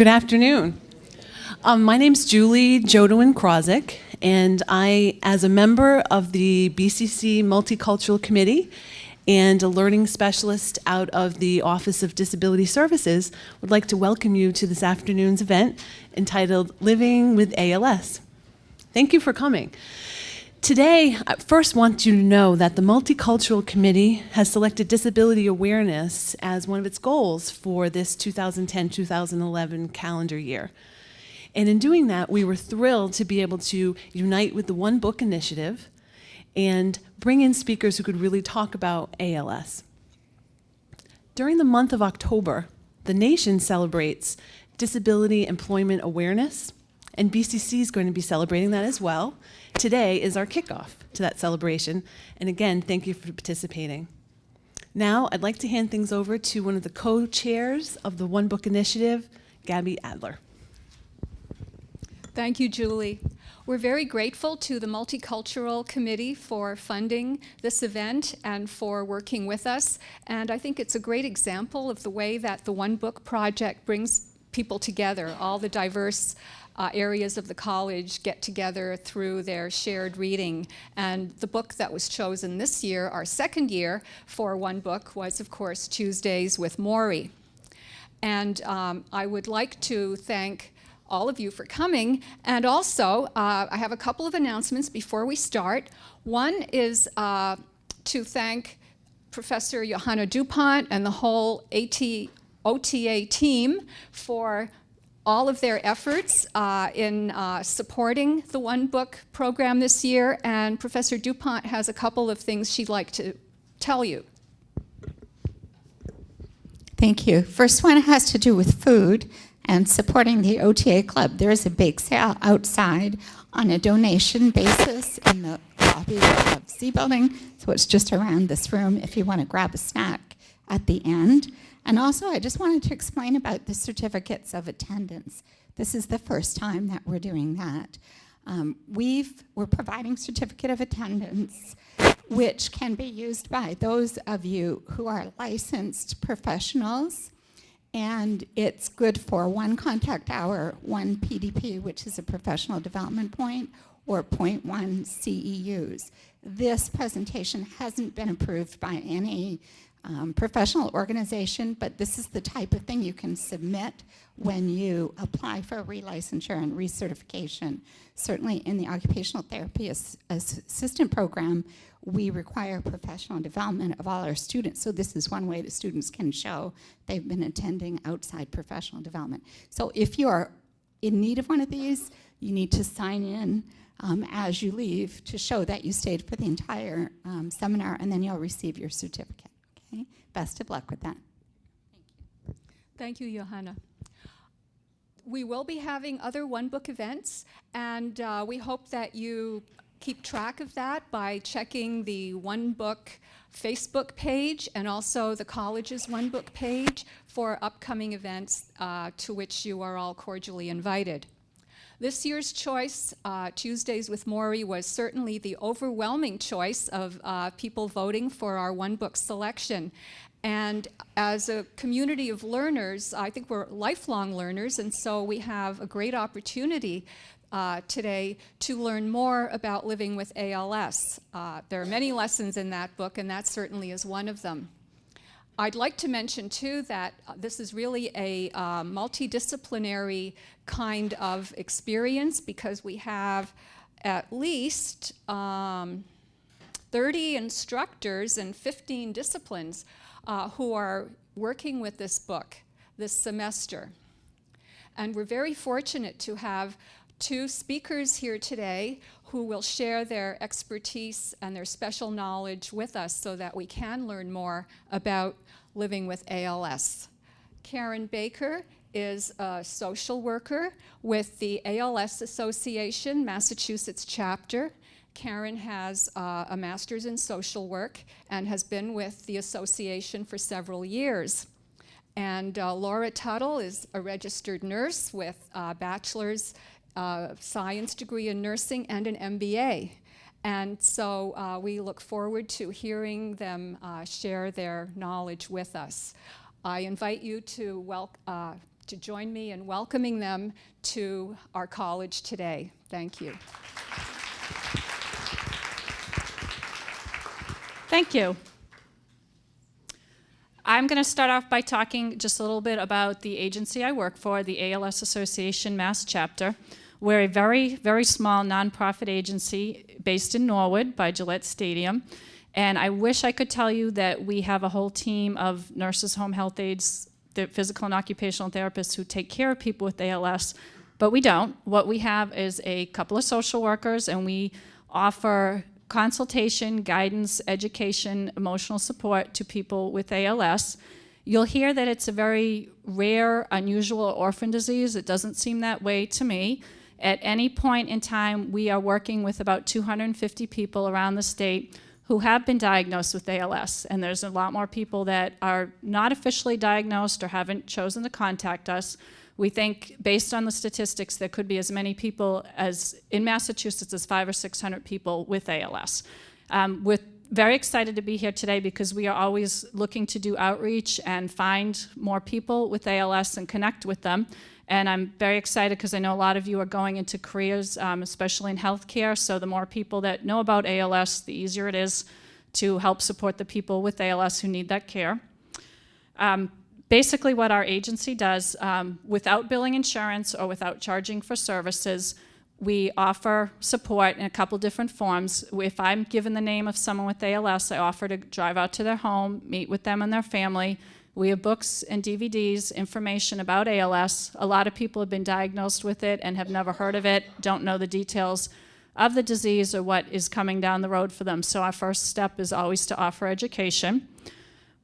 Good afternoon. Um, my name's Julie Jodowin Krozik, and I, as a member of the BCC Multicultural Committee and a learning specialist out of the Office of Disability Services, would like to welcome you to this afternoon's event entitled Living with ALS. Thank you for coming. Today, I first want you to know that the Multicultural Committee has selected disability awareness as one of its goals for this 2010-2011 calendar year. And in doing that, we were thrilled to be able to unite with the One Book Initiative and bring in speakers who could really talk about ALS. During the month of October, the nation celebrates Disability Employment Awareness, and BCC is going to be celebrating that as well. Today is our kickoff to that celebration, and again, thank you for participating. Now, I'd like to hand things over to one of the co-chairs of the One Book Initiative, Gabby Adler. Thank you, Julie. We're very grateful to the Multicultural Committee for funding this event and for working with us. And I think it's a great example of the way that the One Book Project brings people together, all the diverse uh, areas of the college get together through their shared reading. And the book that was chosen this year, our second year for One Book, was of course Tuesdays with Morrie. And um, I would like to thank all of you for coming. And also, uh, I have a couple of announcements before we start. One is uh, to thank Professor Johanna DuPont and the whole AT, OTA team for all of their efforts uh, in uh, supporting the One Book program this year. And Professor DuPont has a couple of things she'd like to tell you. Thank you. First one has to do with food and supporting the OTA Club. There is a bake sale outside on a donation basis in the lobby of C Building, so it's just around this room if you want to grab a snack at the end. And also, I just wanted to explain about the certificates of attendance. This is the first time that we're doing that. Um, we've, we're providing certificate of attendance which can be used by those of you who are licensed professionals and it's good for one contact hour, one PDP, which is a professional development point, or 0.1 CEUs. This presentation hasn't been approved by any um, professional organization, but this is the type of thing you can submit when you apply for a relicensure and recertification. Certainly in the occupational therapy ass assistant program, we require professional development of all our students. So this is one way the students can show they've been attending outside professional development. So if you are in need of one of these, you need to sign in um, as you leave to show that you stayed for the entire um, seminar and then you'll receive your certificate. Okay, best of luck with that. Thank you. Thank you, Johanna we will be having other One Book events, and uh, we hope that you keep track of that by checking the One Book Facebook page and also the college's One Book page for upcoming events uh, to which you are all cordially invited. This year's choice, uh, Tuesdays with Morrie, was certainly the overwhelming choice of uh, people voting for our One Book selection. And as a community of learners, I think we're lifelong learners, and so we have a great opportunity uh, today to learn more about living with ALS. Uh, there are many lessons in that book, and that certainly is one of them. I'd like to mention too that uh, this is really a uh, multidisciplinary kind of experience because we have at least um, 30 instructors in 15 disciplines uh, who are working with this book this semester. And we're very fortunate to have two speakers here today who will share their expertise and their special knowledge with us so that we can learn more about living with ALS. Karen Baker is a social worker with the ALS Association Massachusetts chapter. Karen has uh, a master's in social work and has been with the association for several years. And uh, Laura Tuttle is a registered nurse with a bachelor's science degree in nursing and an MBA. And so uh, we look forward to hearing them uh, share their knowledge with us. I invite you to uh, to join me in welcoming them to our college today. Thank you. Thank you. I'm going to start off by talking just a little bit about the agency I work for, the ALS Association Mass Chapter. We're a very, very small nonprofit agency based in Norwood by Gillette Stadium. And I wish I could tell you that we have a whole team of nurses, home health aides, the physical and occupational therapists who take care of people with ALS, but we don't. What we have is a couple of social workers, and we offer consultation, guidance, education, emotional support to people with ALS. You'll hear that it's a very rare, unusual orphan disease. It doesn't seem that way to me. At any point in time, we are working with about 250 people around the state who have been diagnosed with ALS. And there's a lot more people that are not officially diagnosed or haven't chosen to contact us. We think, based on the statistics, there could be as many people as in Massachusetts as five or 600 people with ALS. Um, we're very excited to be here today because we are always looking to do outreach and find more people with ALS and connect with them. And I'm very excited because I know a lot of you are going into careers, um, especially in healthcare. So the more people that know about ALS, the easier it is to help support the people with ALS who need that care. Um, basically what our agency does, um, without billing insurance or without charging for services, we offer support in a couple different forms. If I'm given the name of someone with ALS, I offer to drive out to their home, meet with them and their family. We have books and DVDs, information about ALS. A lot of people have been diagnosed with it and have never heard of it, don't know the details of the disease or what is coming down the road for them. So our first step is always to offer education.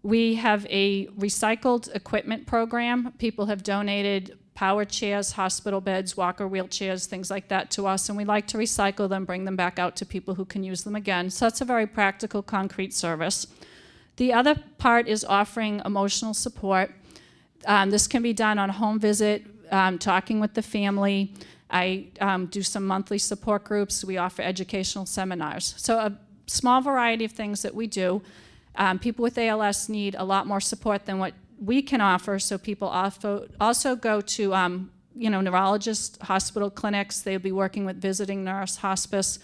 We have a recycled equipment program. People have donated power chairs, hospital beds, walker wheelchairs, things like that to us, and we like to recycle them, bring them back out to people who can use them again. So that's a very practical, concrete service. The other part is offering emotional support. Um, this can be done on a home visit, um, talking with the family. I um, do some monthly support groups. We offer educational seminars. So a small variety of things that we do. Um, people with ALS need a lot more support than what we can offer, so people also, also go to um, you know, neurologists, hospital clinics, they'll be working with visiting nurse, hospice.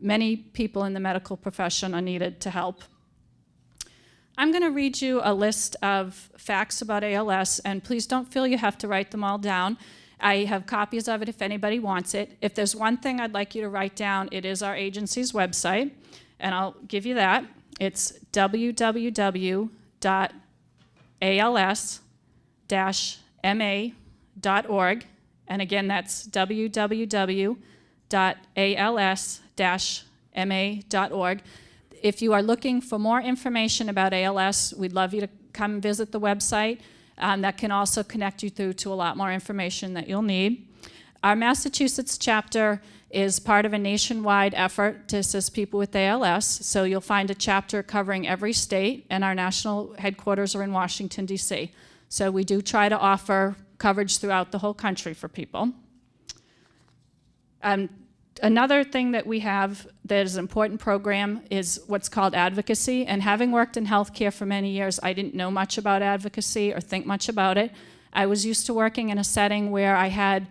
Many people in the medical profession are needed to help. I'm going to read you a list of facts about ALS, and please don't feel you have to write them all down. I have copies of it if anybody wants it. If there's one thing I'd like you to write down, it is our agency's website, and I'll give you that. It's www.als-ma.org. And again, that's www.als-ma.org. If you are looking for more information about ALS, we'd love you to come visit the website. Um, that can also connect you through to a lot more information that you'll need. Our Massachusetts chapter is part of a nationwide effort to assist people with ALS. So you'll find a chapter covering every state, and our national headquarters are in Washington, D.C. So we do try to offer coverage throughout the whole country for people. Um, another thing that we have that is an important program is what's called advocacy. And having worked in healthcare for many years, I didn't know much about advocacy or think much about it. I was used to working in a setting where I had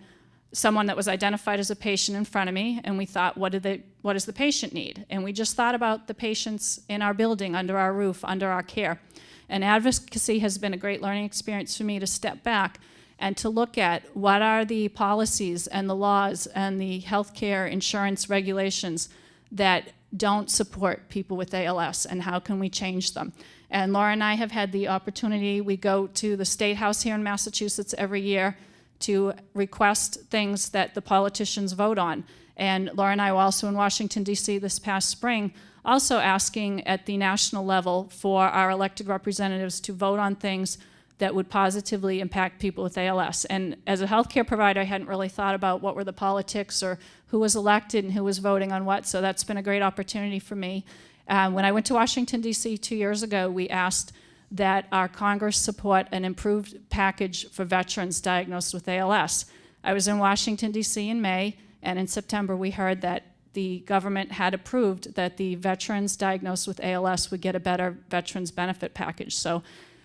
someone that was identified as a patient in front of me, and we thought, what, did they, what does the patient need? And we just thought about the patients in our building, under our roof, under our care. And advocacy has been a great learning experience for me to step back and to look at what are the policies and the laws and the healthcare insurance regulations that don't support people with ALS and how can we change them. And Laura and I have had the opportunity, we go to the State House here in Massachusetts every year to request things that the politicians vote on. And Laura and I were also in Washington, D.C. this past spring, also asking at the national level for our elected representatives to vote on things that would positively impact people with ALS. And as a healthcare provider, I hadn't really thought about what were the politics or who was elected and who was voting on what, so that's been a great opportunity for me. Um, when I went to Washington, D.C. two years ago, we asked that our Congress support an improved package for veterans diagnosed with ALS. I was in Washington, D.C. in May, and in September we heard that the government had approved that the veterans diagnosed with ALS would get a better veterans benefit package. So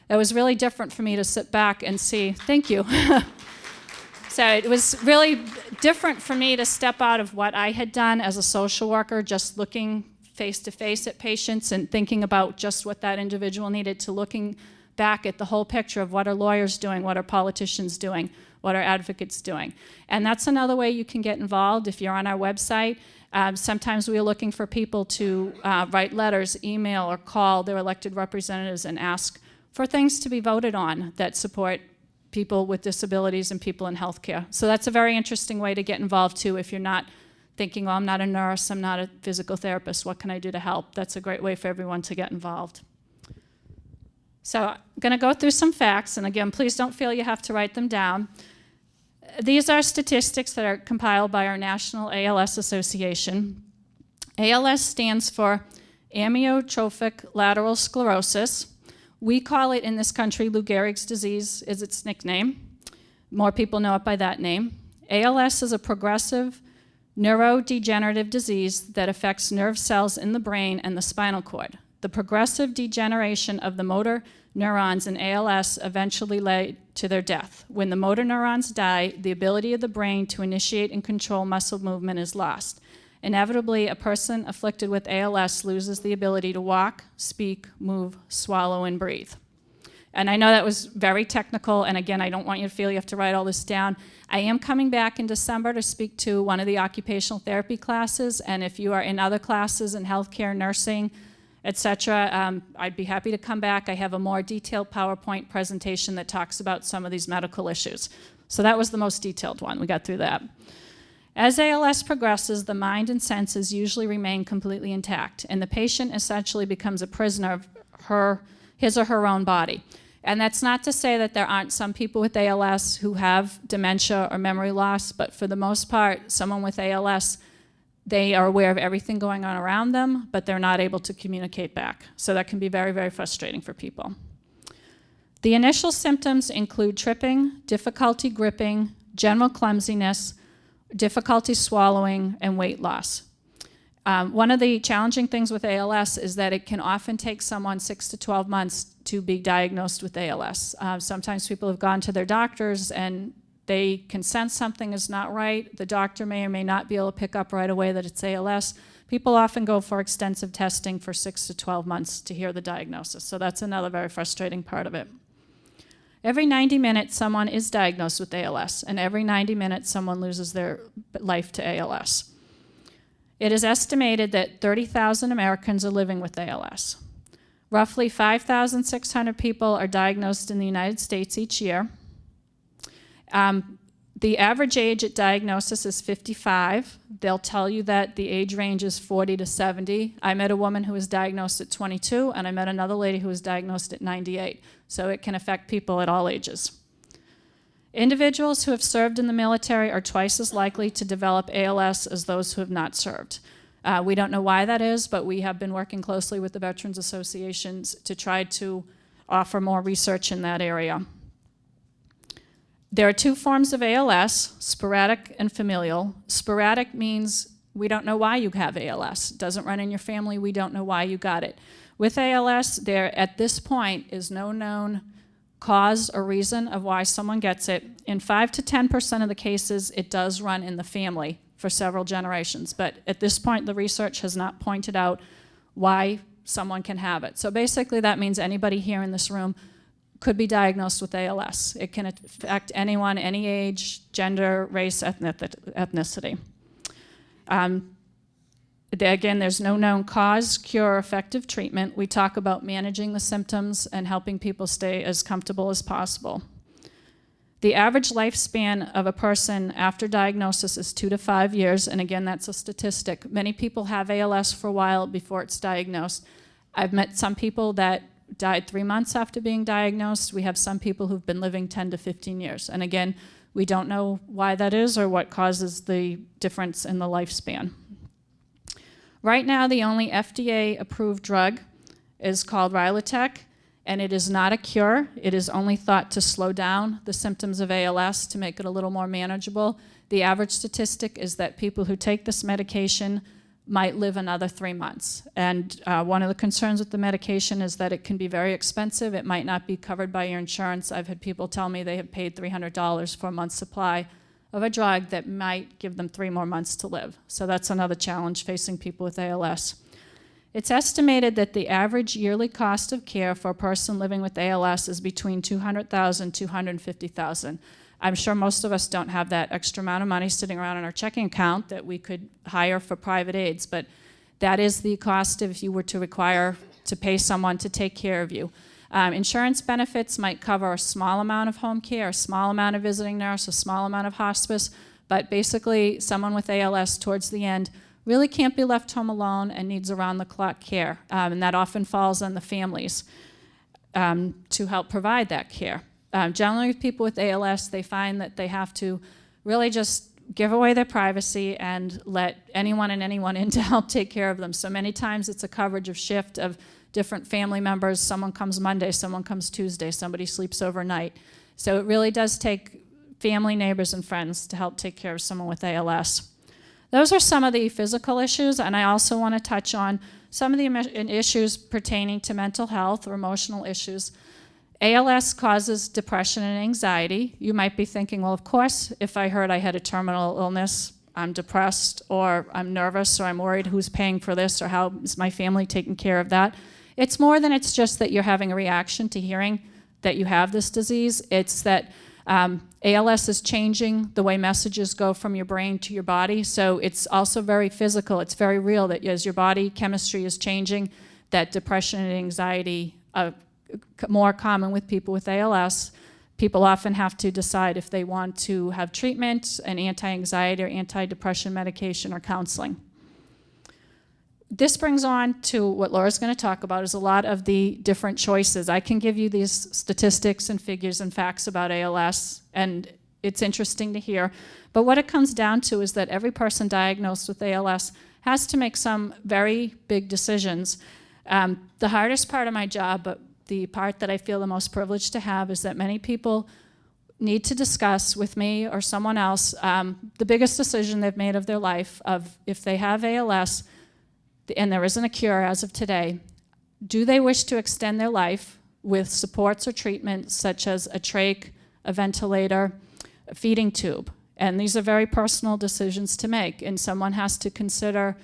it was really different for me to sit back and see, thank you. so it was really different for me to step out of what I had done as a social worker, just looking face to face at patients and thinking about just what that individual needed to looking back at the whole picture of what are lawyers doing, what are politicians doing, what are advocates doing. And that's another way you can get involved if you're on our website. Um, sometimes we are looking for people to uh, write letters, email, or call their elected representatives and ask for things to be voted on that support people with disabilities and people in healthcare. So that's a very interesting way to get involved too if you're not thinking, well, I'm not a nurse, I'm not a physical therapist, what can I do to help? That's a great way for everyone to get involved. So I'm going to go through some facts, and again, please don't feel you have to write them down. These are statistics that are compiled by our National ALS Association. ALS stands for amyotrophic lateral sclerosis. We call it in this country Lou Gehrig's disease is its nickname. More people know it by that name. ALS is a progressive neurodegenerative disease that affects nerve cells in the brain and the spinal cord. The progressive degeneration of the motor neurons in ALS eventually led to their death. When the motor neurons die, the ability of the brain to initiate and control muscle movement is lost. Inevitably, a person afflicted with ALS loses the ability to walk, speak, move, swallow, and breathe. And I know that was very technical, and again, I don't want you to feel you have to write all this down. I am coming back in December to speak to one of the occupational therapy classes, and if you are in other classes in healthcare, nursing, etc., um, I'd be happy to come back. I have a more detailed PowerPoint presentation that talks about some of these medical issues. So that was the most detailed one. We got through that. As ALS progresses, the mind and senses usually remain completely intact, and the patient essentially becomes a prisoner of her, his or her own body. And that's not to say that there aren't some people with ALS who have dementia or memory loss, but for the most part, someone with ALS, they are aware of everything going on around them, but they're not able to communicate back. So that can be very, very frustrating for people. The initial symptoms include tripping, difficulty gripping, general clumsiness, difficulty swallowing, and weight loss. Um, one of the challenging things with ALS is that it can often take someone six to 12 months to be diagnosed with ALS. Uh, sometimes people have gone to their doctors and they can sense something is not right. The doctor may or may not be able to pick up right away that it's ALS. People often go for extensive testing for six to 12 months to hear the diagnosis. So that's another very frustrating part of it. Every 90 minutes, someone is diagnosed with ALS, and every 90 minutes, someone loses their life to ALS. It is estimated that 30,000 Americans are living with ALS. Roughly 5,600 people are diagnosed in the United States each year. Um, the average age at diagnosis is 55. They'll tell you that the age range is 40 to 70. I met a woman who was diagnosed at 22, and I met another lady who was diagnosed at 98. So it can affect people at all ages. Individuals who have served in the military are twice as likely to develop ALS as those who have not served. Uh, we don't know why that is, but we have been working closely with the Veterans Associations to try to offer more research in that area. There are two forms of ALS, sporadic and familial. Sporadic means we don't know why you have ALS. It doesn't run in your family, we don't know why you got it. With ALS, there at this point is no known cause or reason of why someone gets it. In 5 to 10% of the cases, it does run in the family for several generations. But at this point, the research has not pointed out why someone can have it. So basically, that means anybody here in this room could be diagnosed with ALS. It can affect anyone, any age, gender, race, ethnicity. Um, Again, there's no known cause, cure, effective treatment. We talk about managing the symptoms and helping people stay as comfortable as possible. The average lifespan of a person after diagnosis is two to five years, and again, that's a statistic. Many people have ALS for a while before it's diagnosed. I've met some people that died three months after being diagnosed. We have some people who've been living 10 to 15 years. And again, we don't know why that is or what causes the difference in the lifespan. Right now, the only FDA-approved drug is called Rilutek, and it is not a cure. It is only thought to slow down the symptoms of ALS to make it a little more manageable. The average statistic is that people who take this medication might live another three months. And uh, one of the concerns with the medication is that it can be very expensive. It might not be covered by your insurance. I've had people tell me they have paid $300 for a month's supply of a drug that might give them three more months to live. So that's another challenge facing people with ALS. It's estimated that the average yearly cost of care for a person living with ALS is between 200,000 and 250,000. I'm sure most of us don't have that extra amount of money sitting around in our checking account that we could hire for private aides, but that is the cost if you were to require to pay someone to take care of you. Um, insurance benefits might cover a small amount of home care, a small amount of visiting nurse, a small amount of hospice, but basically someone with ALS towards the end really can't be left home alone and needs around-the-clock care, um, and that often falls on the families um, to help provide that care. Um, generally, with people with ALS, they find that they have to really just give away their privacy and let anyone and anyone in to help take care of them. So many times it's a coverage of shift of different family members. Someone comes Monday, someone comes Tuesday, somebody sleeps overnight. So it really does take family, neighbors, and friends to help take care of someone with ALS. Those are some of the physical issues, and I also want to touch on some of the issues pertaining to mental health or emotional issues. ALS causes depression and anxiety. You might be thinking, well, of course, if I heard I had a terminal illness, I'm depressed or I'm nervous or I'm worried who's paying for this or how is my family taking care of that. It's more than it's just that you're having a reaction to hearing that you have this disease. It's that um, ALS is changing the way messages go from your brain to your body. So it's also very physical. It's very real that as your body chemistry is changing, that depression and anxiety are more common with people with ALS. People often have to decide if they want to have treatment, an anti-anxiety or anti-depression medication or counseling. This brings on to what Laura's going to talk about is a lot of the different choices. I can give you these statistics and figures and facts about ALS, and it's interesting to hear. But what it comes down to is that every person diagnosed with ALS has to make some very big decisions. Um, the hardest part of my job, but the part that I feel the most privileged to have is that many people need to discuss with me or someone else um, the biggest decision they've made of their life of if they have ALS and there isn't a cure as of today, do they wish to extend their life with supports or treatments such as a trach, a ventilator, a feeding tube? And these are very personal decisions to make and someone has to consider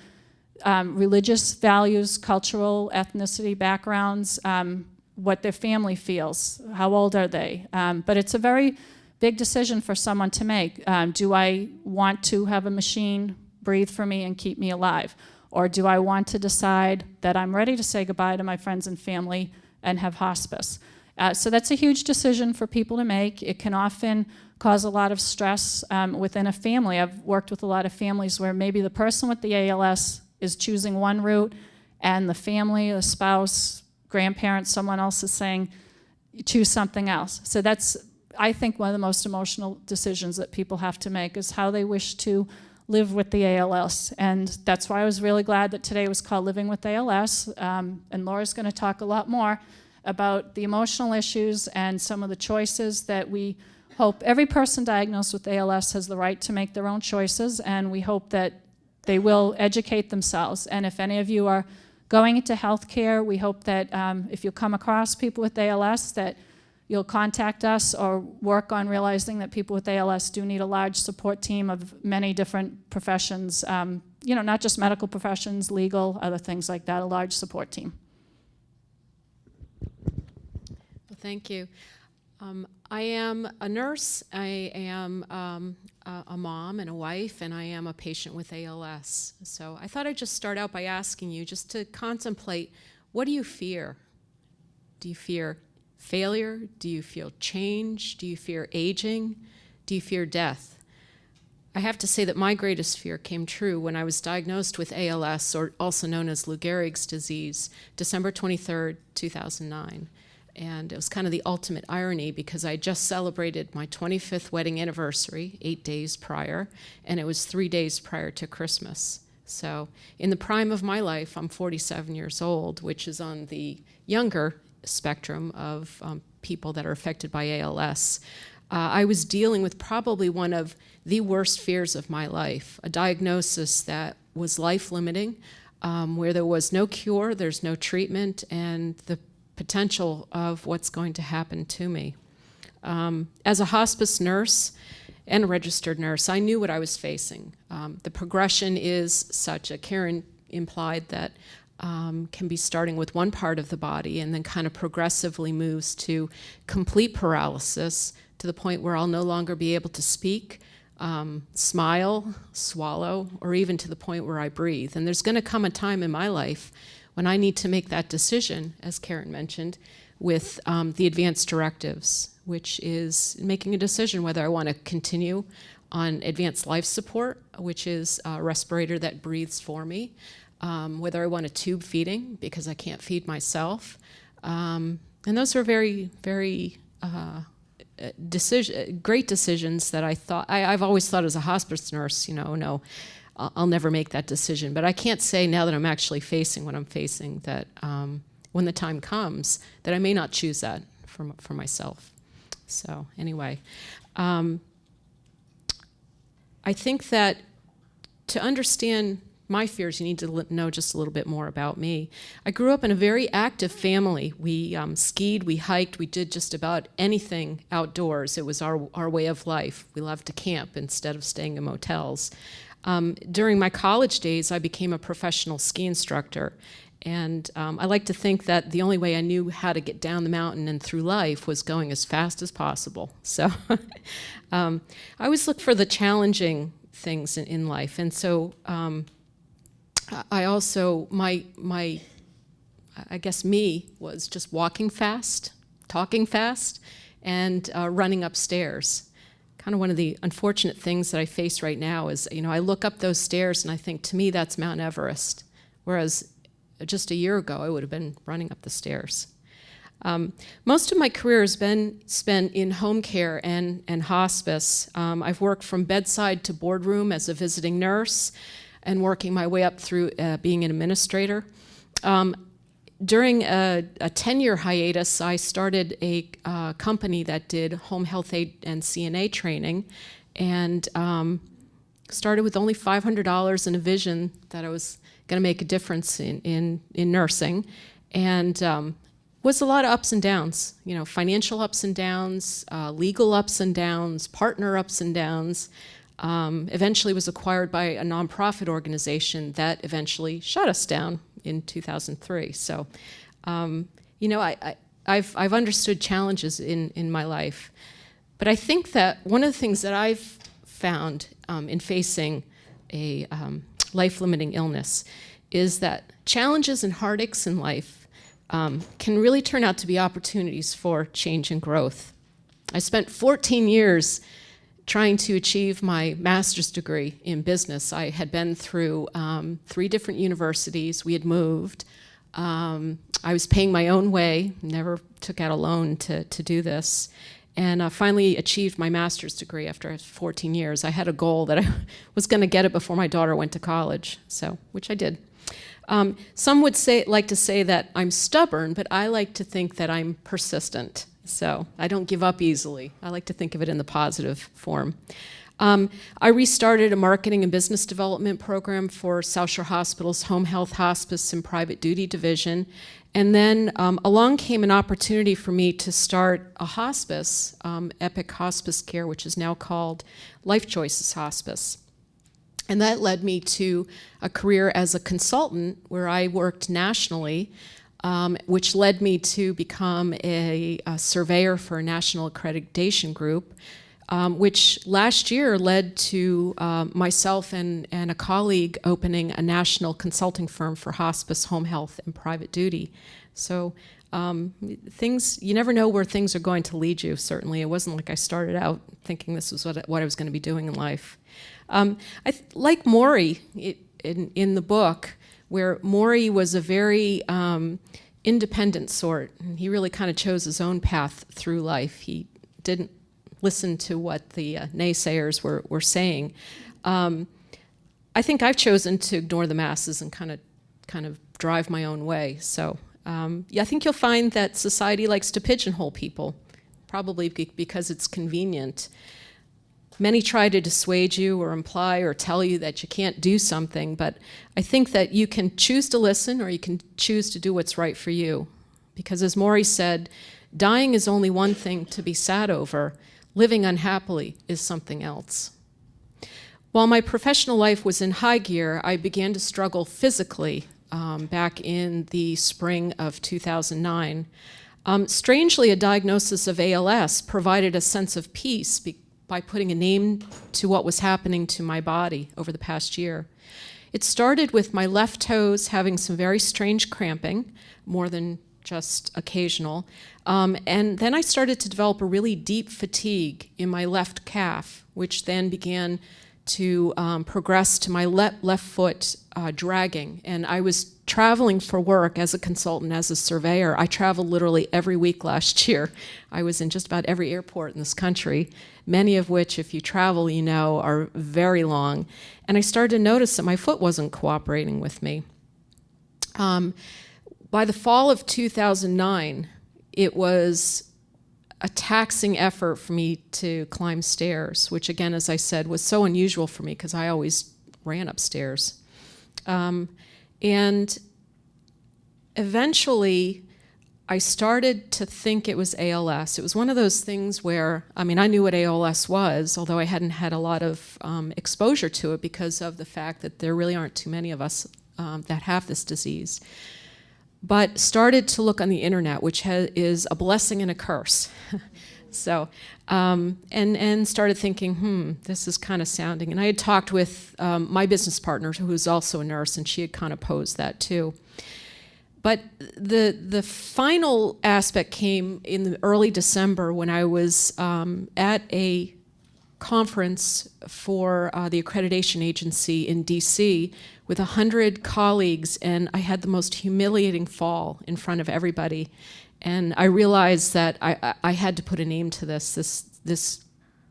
um, religious values, cultural, ethnicity backgrounds, um, what their family feels, how old are they. Um, but it's a very big decision for someone to make. Um, do I want to have a machine breathe for me and keep me alive? Or do I want to decide that I'm ready to say goodbye to my friends and family and have hospice? Uh, so that's a huge decision for people to make. It can often cause a lot of stress um, within a family. I've worked with a lot of families where maybe the person with the ALS is choosing one route and the family, the spouse, grandparents, someone else is saying, choose something else. So that's, I think, one of the most emotional decisions that people have to make is how they wish to live with the ALS. And that's why I was really glad that today was called Living with ALS. Um, and Laura's going to talk a lot more about the emotional issues and some of the choices that we hope every person diagnosed with ALS has the right to make their own choices. And we hope that they will educate themselves. And if any of you are Going into healthcare, we hope that um, if you come across people with ALS, that you'll contact us or work on realizing that people with ALS do need a large support team of many different professions, um, you know, not just medical professions, legal, other things like that, a large support team. Well, thank you. Um, I am a nurse, I am um, a, a, mom and a wife, and I am a patient with ALS. So I thought I'd just start out by asking you just to contemplate, what do you fear? Do you fear failure? Do you feel change? Do you fear aging? Do you fear death? I have to say that my greatest fear came true when I was diagnosed with ALS, or also known as Lou Gehrig's disease, December 23rd, 2009. And it was kind of the ultimate irony because I just celebrated my 25th wedding anniversary eight days prior, and it was three days prior to Christmas. So, in the prime of my life, I'm 47 years old, which is on the younger spectrum of um, people that are affected by ALS. Uh, I was dealing with probably one of the worst fears of my life, a diagnosis that was life limiting, um, where there was no cure, there's no treatment, and the potential of what's going to happen to me. Um, as a hospice nurse and a registered nurse, I knew what I was facing. Um, the progression is such, a Karen implied that um, can be starting with one part of the body and then kind of progressively moves to complete paralysis to the point where I'll no longer be able to speak, um, smile, swallow, or even to the point where I breathe. And there's going to come a time in my life when I need to make that decision, as Karen mentioned, with um, the advanced directives, which is making a decision whether I want to continue on advanced life support, which is a respirator that breathes for me, um, whether I want a tube feeding because I can't feed myself. Um, and those are very, very uh, decision, great decisions that I thought, I, I've always thought as a hospice nurse, you know, no, I'll, I'll never make that decision. But I can't say now that I'm actually facing what I'm facing that um, when the time comes, that I may not choose that for, for myself. So anyway, um, I think that to understand my fears, you need to know just a little bit more about me. I grew up in a very active family. We um, skied, we hiked, we did just about anything outdoors. It was our, our way of life. We loved to camp instead of staying in motels. Um, during my college days, I became a professional ski instructor. And um, I like to think that the only way I knew how to get down the mountain and through life was going as fast as possible. So um, I always look for the challenging things in, in life. And so um, I also, my, my, I guess me was just walking fast, talking fast, and uh, running upstairs. Kind of one of the unfortunate things that I face right now is, you know, I look up those stairs and I think, to me, that's Mount Everest. Whereas just a year ago, I would have been running up the stairs. Um, most of my career has been spent in home care and, and hospice. Um, I've worked from bedside to boardroom as a visiting nurse and working my way up through uh, being an administrator. Um, during a 10-year hiatus, I started a uh, company that did home health aide and CNA training and um, started with only $500 and a vision that I was going to make a difference in, in, in nursing. And um, was a lot of ups and downs, you know, financial ups and downs, uh, legal ups and downs, partner ups and downs um, eventually was acquired by a nonprofit organization that eventually shut us down in 2003. So, um, you know, I, have I've understood challenges in, in my life. But I think that one of the things that I've found um, in facing a um, life-limiting illness is that challenges and heartaches in life um, can really turn out to be opportunities for change and growth. I spent 14 years trying to achieve my master's degree in business. I had been through um, three different universities. We had moved. Um, I was paying my own way, never took out a loan to, to do this. And uh, finally achieved my master's degree after 14 years. I had a goal that I was going to get it before my daughter went to college, so which I did. Um, some would say, like to say that I'm stubborn, but I like to think that I'm persistent. So I don't give up easily. I like to think of it in the positive form. Um, I restarted a marketing and business development program for South Shore Hospital's Home Health Hospice and Private Duty Division. And then um, along came an opportunity for me to start a hospice, um, Epic Hospice Care, which is now called Life Choices Hospice. And that led me to a career as a consultant where I worked nationally um, which led me to become a, a, surveyor for a national accreditation group, um, which last year led to uh, myself and, and a colleague opening a national consulting firm for hospice, home health, and private duty. So um, things, you never know where things are going to lead you, certainly. It wasn't like I started out thinking this was what, what I was going to be doing in life. Um, I like Morrie it, in, in the book, where Morrie was a very um, independent sort. And he really kind of chose his own path through life. He didn't listen to what the uh, naysayers were, were saying. Um, I think I've chosen to ignore the masses and kind of kind of drive my own way. So um, yeah, I think you'll find that society likes to pigeonhole people, probably because it's convenient. Many try to dissuade you or imply or tell you that you can't do something, but I think that you can choose to listen or you can choose to do what's right for you. Because as Morrie said, dying is only one thing to be sad over, living unhappily is something else. While my professional life was in high gear, I began to struggle physically um, back in the spring of 2009. Um, strangely, a diagnosis of ALS provided a sense of peace by putting a name to what was happening to my body over the past year. It started with my left toes having some very strange cramping, more than just occasional. Um, and then I started to develop a really deep fatigue in my left calf, which then began to um, progress to my le left foot uh, dragging. And I was traveling for work as a consultant, as a surveyor. I traveled literally every week last year. I was in just about every airport in this country, many of which, if you travel, you know, are very long. And I started to notice that my foot wasn't cooperating with me. Um, by the fall of 2009, it was a taxing effort for me to climb stairs, which again, as I said, was so unusual for me because I always ran upstairs. Um, and eventually, I started to think it was ALS. It was one of those things where, I mean, I knew what ALS was, although I hadn't had a lot of um, exposure to it because of the fact that there really aren't too many of us um, that have this disease but started to look on the internet, which is a blessing and a curse. so, um, and, and started thinking, hmm, this is kind of sounding. And I had talked with um, my business partner, who was also a nurse, and she had kind of posed that too. But the, the final aspect came in the early December when I was um, at a conference for uh, the accreditation agency in DC with 100 colleagues and I had the most humiliating fall in front of everybody. And I realized that I, I had to put a name to this. This, this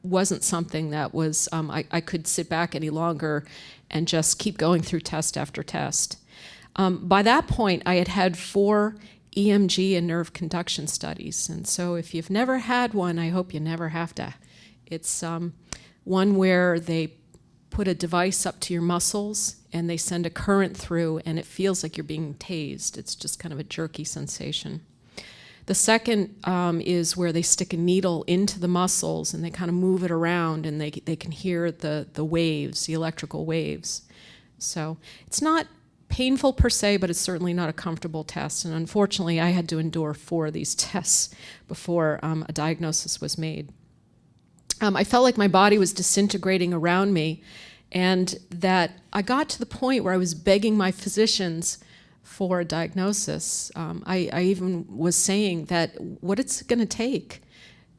wasn't something that was, um, I, I could sit back any longer and just keep going through test after test. Um, by that point, I had had four EMG and nerve conduction studies. And so if you've never had one, I hope you never have to it's um, one where they put a device up to your muscles and they send a current through and it feels like you're being tased. It's just kind of a jerky sensation. The second um, is where they stick a needle into the muscles and they kind of move it around and they, they can hear the, the waves, the electrical waves. So it's not painful per se, but it's certainly not a comfortable test. And unfortunately, I had to endure four of these tests before um, a diagnosis was made um, I felt like my body was disintegrating around me and that I got to the point where I was begging my physicians for a diagnosis. Um, I, I, even was saying that what it's going to take,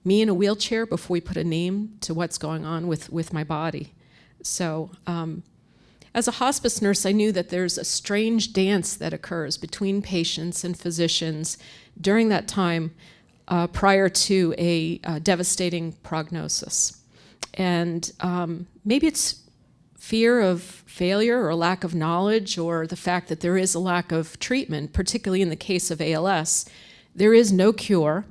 me in a wheelchair before we put a name to what's going on with, with my body. So um, as a hospice nurse, I knew that there's a strange dance that occurs between patients and physicians during that time uh, prior to a uh, devastating prognosis. And um, maybe it's fear of failure or lack of knowledge or the fact that there is a lack of treatment, particularly in the case of ALS. There is no cure.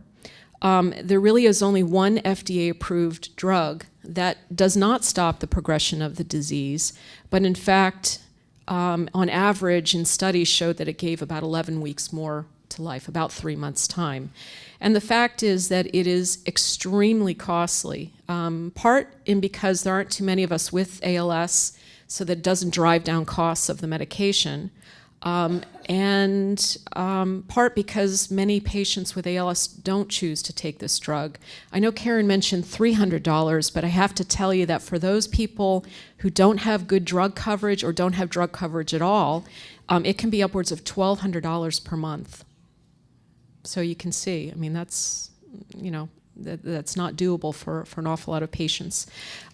Um, there really is only one FDA approved drug that does not stop the progression of the disease, but in fact, um, on average in studies showed that it gave about 11 weeks more to life, about three months time. And the fact is that it is extremely costly, um, part in because there aren't too many of us with ALS, so that it doesn't drive down costs of the medication, um, and um, part because many patients with ALS don't choose to take this drug. I know Karen mentioned $300, but I have to tell you that for those people who don't have good drug coverage or don't have drug coverage at all, um, it can be upwards of $1,200 per month. So you can see, I mean, that's, you know, that, that's not doable for, for an awful lot of patients.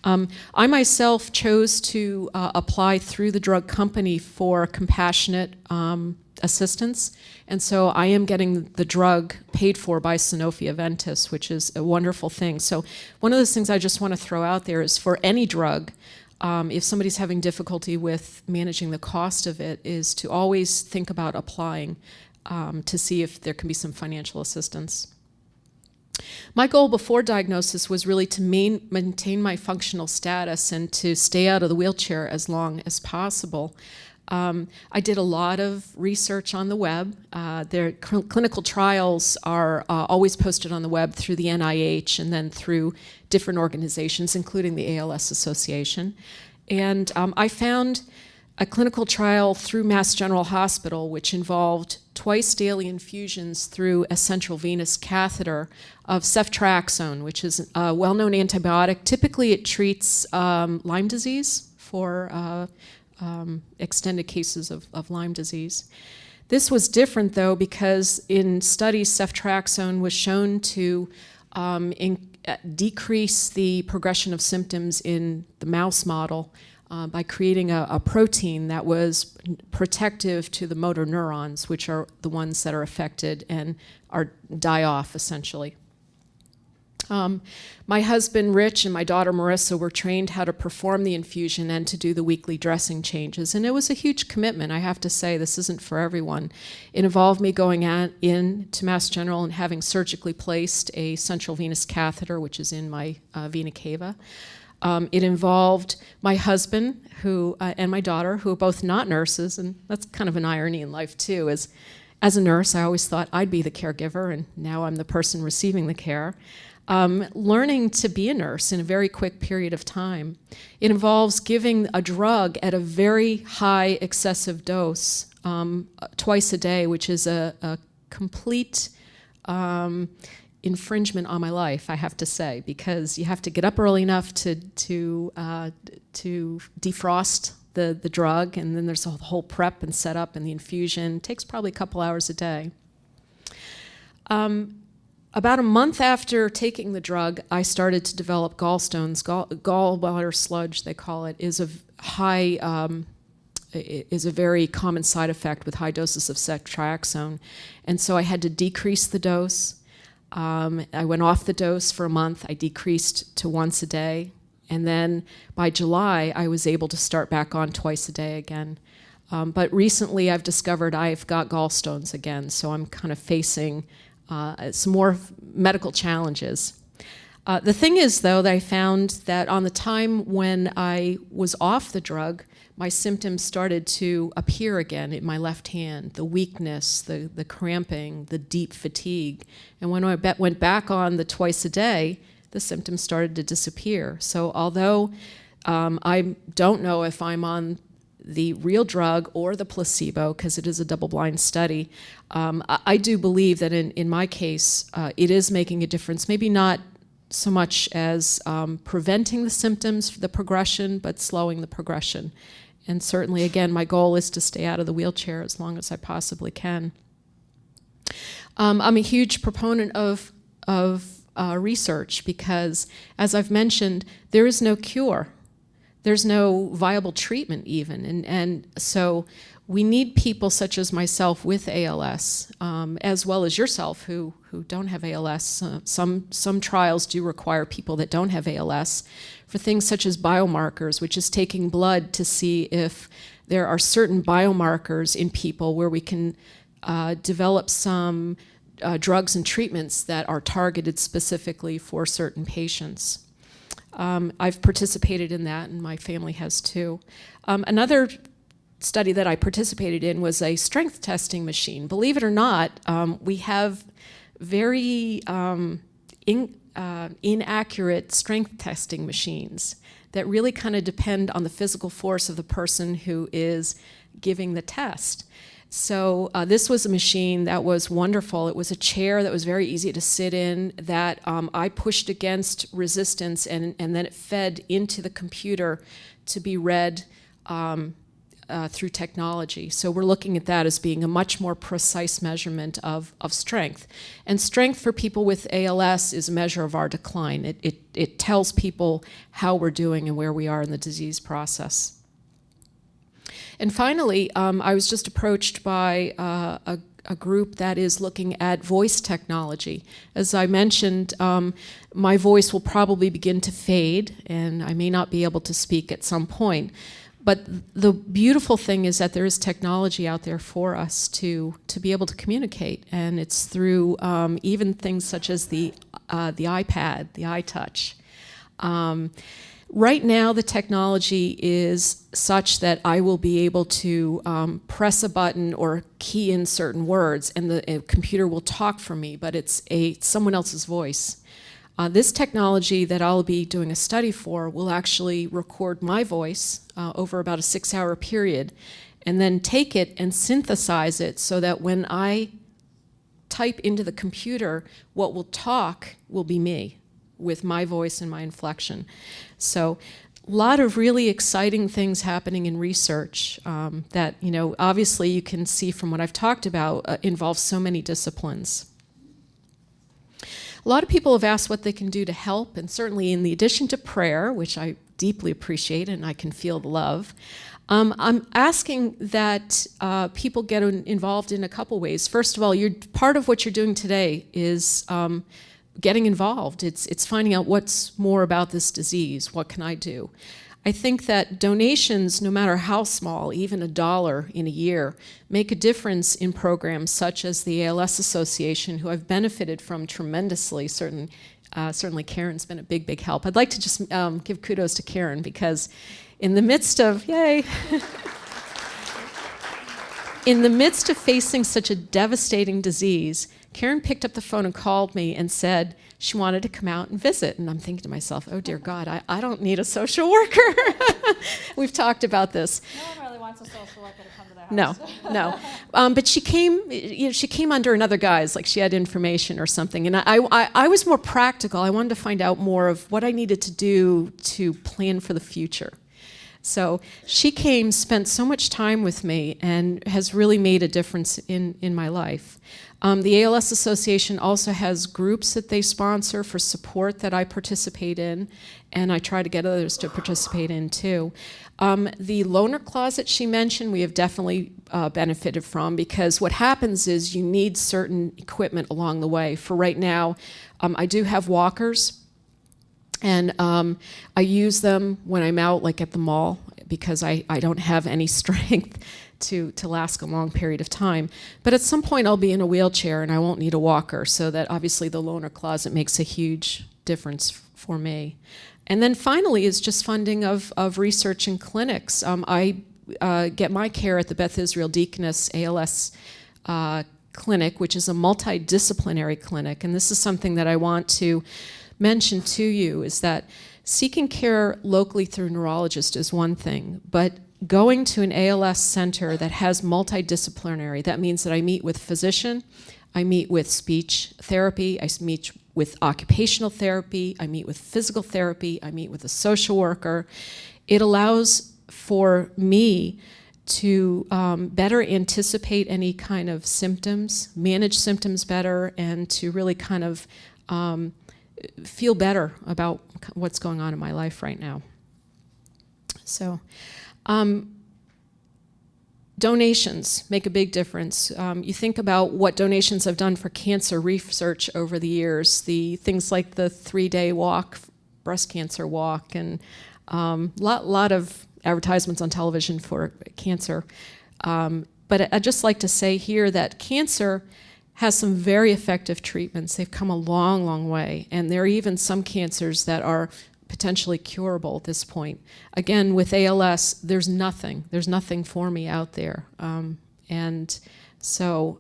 Um, I myself chose to uh, apply through the drug company for compassionate um, assistance. And so I am getting the drug paid for by Sanofi Aventis, which is a wonderful thing. So one of those things I just want to throw out there is for any drug, um, if somebody's having difficulty with managing the cost of it, is to always think about applying um, to see if there can be some financial assistance. My goal before diagnosis was really to main, maintain my functional status and to stay out of the wheelchair as long as possible. Um, I did a lot of research on the web. Uh, their cl clinical trials are uh, always posted on the web through the NIH and then through different organizations, including the ALS Association. And um, I found a clinical trial through Mass General Hospital, which involved twice daily infusions through a central venous catheter of ceftriaxone, which is a well-known antibiotic. Typically, it treats um, Lyme disease for uh, um, extended cases of, of Lyme disease. This was different, though, because in studies, ceftriaxone was shown to um, in, uh, decrease the progression of symptoms in the mouse model uh, by creating a, a, protein that was protective to the motor neurons, which are the ones that are affected and are die off essentially. Um, my husband Rich and my daughter Marissa were trained how to perform the infusion and to do the weekly dressing changes. And it was a huge commitment, I have to say. This isn't for everyone. It involved me going in to Mass General and having surgically placed a central venous catheter, which is in my uh, vena cava. Um, it involved my husband who, uh, and my daughter, who are both not nurses, and that's kind of an irony in life too, is as a nurse, I always thought I'd be the caregiver, and now I'm the person receiving the care. Um, learning to be a nurse in a very quick period of time. It involves giving a drug at a very high excessive dose um, twice a day, which is a, a complete um, infringement on my life, I have to say, because you have to get up early enough to to uh, to defrost the the drug, and then there's a whole prep and setup and the infusion. It takes probably a couple hours a day. Um, about a month after taking the drug, I started to develop gallstones. Gall, gallbladder sludge, they call it, is a high um, is a very common side effect with high doses of ceftriaxone. And so I had to decrease the dose. Um, I went off the dose for a month. I decreased to once a day. And then by July, I was able to start back on twice a day again. Um, but recently, I've discovered I've got gallstones again, so I'm kind of facing uh, some more medical challenges. Uh, the thing is, though, that I found that on the time when I was off the drug, my symptoms started to appear again in my left hand, the weakness, the, the cramping, the deep fatigue. And when I went back on the twice a day, the symptoms started to disappear. So although um, I don't know if I'm on the real drug or the placebo, because it is a double-blind study, um, I, I, do believe that in, in my case, uh, it is making a difference, maybe not so much as um, preventing the symptoms, the progression, but slowing the progression. And certainly, again, my goal is to stay out of the wheelchair as long as I possibly can. Um, I'm a huge proponent of, of uh, research because, as I've mentioned, there is no cure. There's no viable treatment even. And, and so we need people such as myself with ALS, um, as well as yourself who, who don't have ALS. Uh, some, some trials do require people that don't have ALS for things such as biomarkers, which is taking blood to see if there are certain biomarkers in people where we can uh, develop some uh, drugs and treatments that are targeted specifically for certain patients. Um, I've participated in that and my family has too. Um, another study that I participated in was a strength testing machine. Believe it or not, um, we have very um, in, uh, inaccurate strength testing machines that really kind of depend on the physical force of the person who is giving the test. So uh, this was a machine that was wonderful. It was a chair that was very easy to sit in that um, I pushed against resistance and, and then it fed into the computer to be read um, uh, through technology. So we're looking at that as being a much more precise measurement of, of strength. And strength for people with ALS is a measure of our decline. It, it, it tells people how we're doing and where we are in the disease process. And finally, um, I was just approached by uh, a, a, group that is looking at voice technology. As I mentioned, um, my voice will probably begin to fade and I may not be able to speak at some point. But the beautiful thing is that there is technology out there for us to, to be able to communicate. And it's through um, even things such as the, uh, the iPad, the iTouch. Um, right now, the technology is such that I will be able to um, press a button or key in certain words and the computer will talk for me, but it's a, someone else's voice. Uh, this technology that I'll be doing a study for will actually record my voice uh, over about a six hour period and then take it and synthesize it so that when I type into the computer, what will talk will be me with my voice and my inflection. So a lot of really exciting things happening in research um, that, you know, obviously you can see from what I've talked about uh, involves so many disciplines. A lot of people have asked what they can do to help, and certainly in the addition to prayer, which I deeply appreciate and I can feel the love, um, I'm asking that uh, people get involved in a couple ways. First of all, you're, part of what you're doing today is um, getting involved. It's, it's finding out what's more about this disease. What can I do? I think that donations, no matter how small, even a dollar in a year, make a difference in programs such as the ALS Association, who I've benefited from tremendously. Certain, uh, certainly Karen's been a big, big help. I'd like to just um, give kudos to Karen because in the midst of, yay, in the midst of facing such a devastating disease, Karen picked up the phone and called me and said she wanted to come out and visit. And I'm thinking to myself, oh dear God, I, I don't need a social worker. We've talked about this. No one really wants a social worker to come to their house. No, no. Um, but she came, you know, she came under another guise, like she had information or something. And I, I, I was more practical. I wanted to find out more of what I needed to do to plan for the future. So she came, spent so much time with me, and has really made a difference in, in my life. Um, the ALS Association also has groups that they sponsor for support that I participate in, and I try to get others to participate in too. Um, the loaner closet she mentioned, we have definitely uh, benefited from because what happens is you need certain equipment along the way. For right now, um, I do have walkers, and um, I use them when I'm out, like at the mall, because I, I don't have any strength to, to last a long period of time. But at some point I'll be in a wheelchair and I won't need a walker, so that obviously the loaner closet makes a huge difference for me. And then finally is just funding of, of research and clinics. Um, I uh, get my care at the Beth Israel Deaconess ALS uh, clinic, which is a multidisciplinary clinic. And this is something that I want to mention to you is that seeking care locally through neurologist is one thing, but going to an ALS center that has multidisciplinary, that means that I meet with physician, I meet with speech therapy, I meet with occupational therapy, I meet with physical therapy, I meet with a social worker. It allows for me to um, better anticipate any kind of symptoms, manage symptoms better, and to really kind of um, feel better about what's going on in my life right now. So um, donations make a big difference. Um, you think about what donations have done for cancer research over the years, the things like the three-day walk, breast cancer walk, and a um, lot, lot of advertisements on television for cancer. Um, but I'd just like to say here that cancer has some very effective treatments. They've come a long, long way. And there are even some cancers that are potentially curable at this point. Again, with ALS, there's nothing. There's nothing for me out there. Um, and so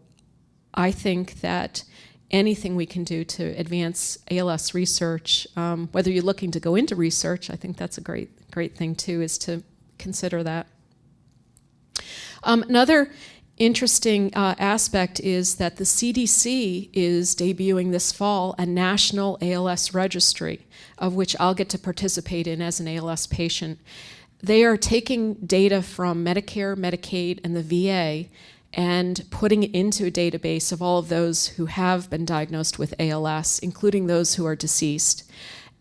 I think that anything we can do to advance ALS research, um, whether you're looking to go into research, I think that's a great, great thing too, is to consider that. Um, another interesting uh, aspect is that the CDC is debuting this fall a national ALS registry, of which I'll get to participate in as an ALS patient. They are taking data from Medicare, Medicaid, and the VA and putting it into a database of all of those who have been diagnosed with ALS, including those who are deceased.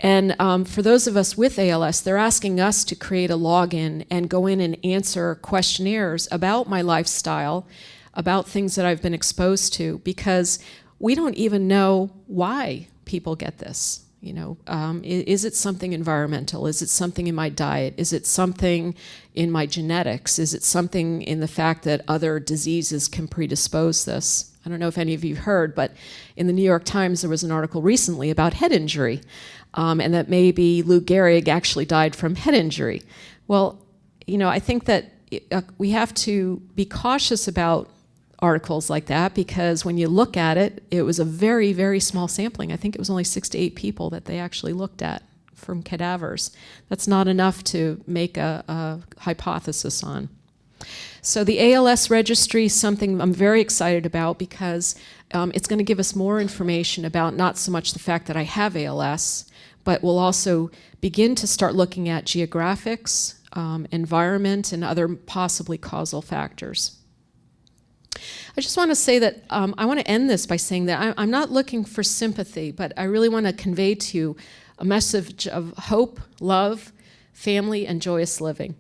And um, for those of us with ALS, they're asking us to create a login and go in and answer questionnaires about my lifestyle, about things that I've been exposed to, because we don't even know why people get this. You know, um, is it something environmental? Is it something in my diet? Is it something in my genetics? Is it something in the fact that other diseases can predispose this? I don't know if any of you heard, but in the New York Times there was an article recently about head injury, um, and that maybe Lou Gehrig actually died from head injury. Well, you know, I think that uh, we have to be cautious about articles like that because when you look at it, it was a very, very small sampling. I think it was only six to eight people that they actually looked at from cadavers. That's not enough to make a, a hypothesis on. So the ALS registry is something I'm very excited about because um, it's going to give us more information about not so much the fact that I have ALS, but we'll also begin to start looking at geographics, um, environment, and other possibly causal factors. I just want to say that um, I want to end this by saying that I, I'm not looking for sympathy, but I really want to convey to you a message of hope, love, family, and joyous living.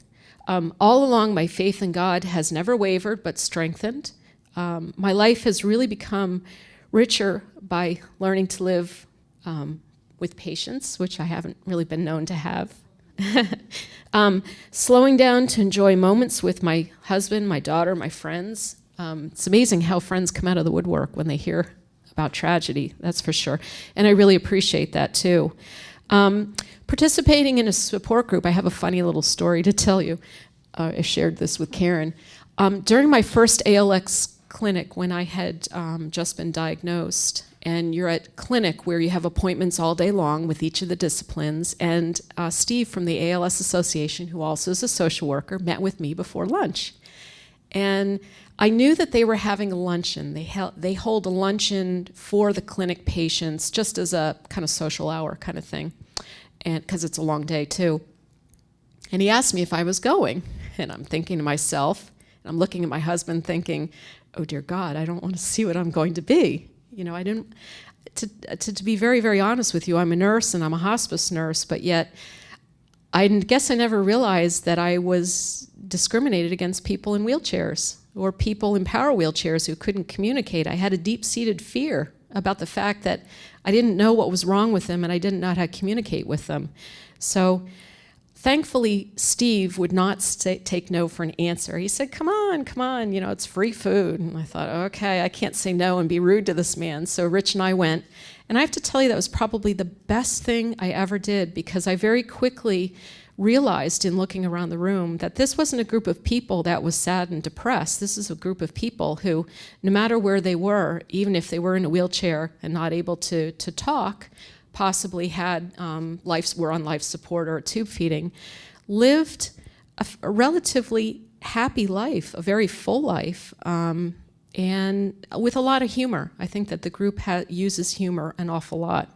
Um, all along, my faith in God has never wavered but strengthened. Um, my life has really become richer by learning to live um, with patience, which I haven't really been known to have. um, slowing down to enjoy moments with my husband, my daughter, my friends. Um, it's amazing how friends come out of the woodwork when they hear about tragedy, that's for sure. And I really appreciate that too. Um, participating in a support group, I have a funny little story to tell you. Uh, I shared this with Karen. Um, during my first ALS clinic, when I had um, just been diagnosed, and you're at clinic where you have appointments all day long with each of the disciplines, and uh, Steve from the ALS Association, who also is a social worker, met with me before lunch. And I knew that they were having a luncheon. They, they hold a luncheon for the clinic patients just as a kind of social hour kind of thing, and because it's a long day too. And he asked me if I was going, and I'm thinking to myself, and I'm looking at my husband thinking, oh dear God, I don't want to see what I'm going to be. You know, I didn't, to, to, to be very, very honest with you, I'm a nurse and I'm a hospice nurse, but yet I guess I never realized that I was discriminated against people in wheelchairs or people in power wheelchairs who couldn't communicate. I had a deep-seated fear about the fact that I didn't know what was wrong with them and I didn't know how to communicate with them. So thankfully, Steve would not say, take no for an answer. He said, come on, come on, you know, it's free food. And I thought, okay, I can't say no and be rude to this man. So Rich and I went. And I have to tell you, that was probably the best thing I ever did because I very quickly realized in looking around the room that this wasn't a group of people that was sad and depressed. This is a group of people who, no matter where they were, even if they were in a wheelchair and not able to, to talk, possibly had um, life, were on life support or tube feeding, lived a, a relatively happy life, a very full life, um, and with a lot of humor. I think that the group uses humor an awful lot.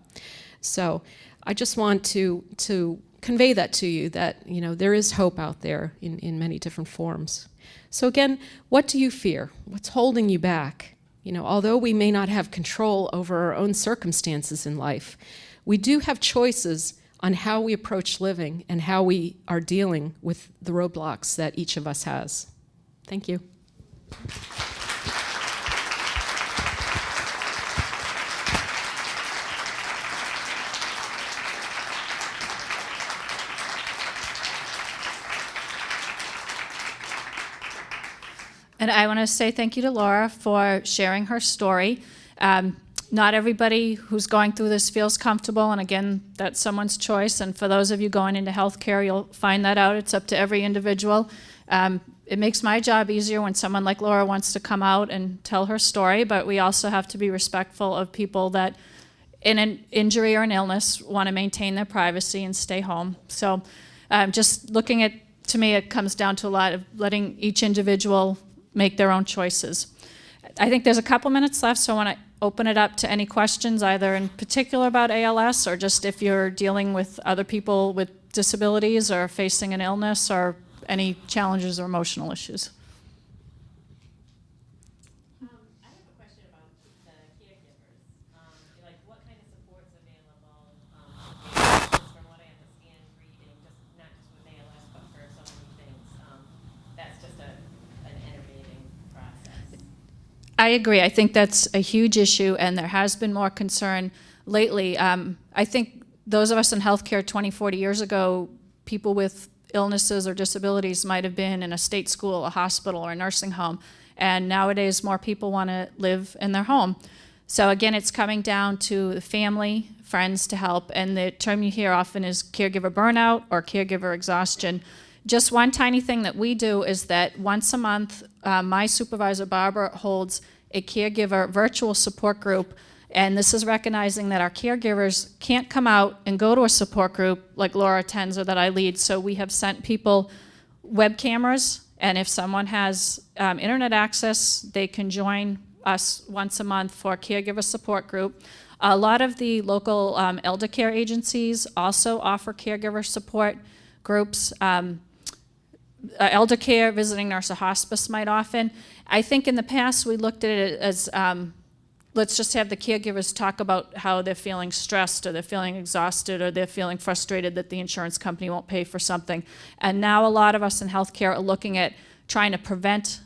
So I just want to, to convey that to you that you know there is hope out there in, in many different forms. So again, what do you fear? What's holding you back? You know, although we may not have control over our own circumstances in life, we do have choices on how we approach living and how we are dealing with the roadblocks that each of us has. Thank you. And I want to say thank you to Laura for sharing her story. Um, not everybody who's going through this feels comfortable, and again, that's someone's choice. And for those of you going into healthcare, you'll find that out. It's up to every individual. Um, it makes my job easier when someone like Laura wants to come out and tell her story, but we also have to be respectful of people that in an injury or an illness want to maintain their privacy and stay home. So um, just looking at, to me, it comes down to a lot of letting each individual make their own choices. I think there's a couple minutes left, so I want to open it up to any questions, either in particular about ALS or just if you're dealing with other people with disabilities or facing an illness or any challenges or emotional issues. I agree. I think that's a huge issue, and there has been more concern lately. Um, I think those of us in healthcare 20, 40 years ago, people with illnesses or disabilities might have been in a state school, a hospital, or a nursing home. And nowadays, more people want to live in their home. So again, it's coming down to the family, friends to help. And the term you hear often is caregiver burnout or caregiver exhaustion. Just one tiny thing that we do is that once a month, uh, my supervisor, Barbara, holds a caregiver virtual support group. And this is recognizing that our caregivers can't come out and go to a support group like Laura attends or that I lead. So we have sent people web cameras, and if someone has um, internet access, they can join us once a month for a caregiver support group. A lot of the local um, elder care agencies also offer caregiver support groups. Um, uh, elder care, visiting nurse, or hospice might often. I think in the past we looked at it as um, let's just have the caregivers talk about how they're feeling stressed or they're feeling exhausted or they're feeling frustrated that the insurance company won't pay for something. And now a lot of us in healthcare are looking at trying to prevent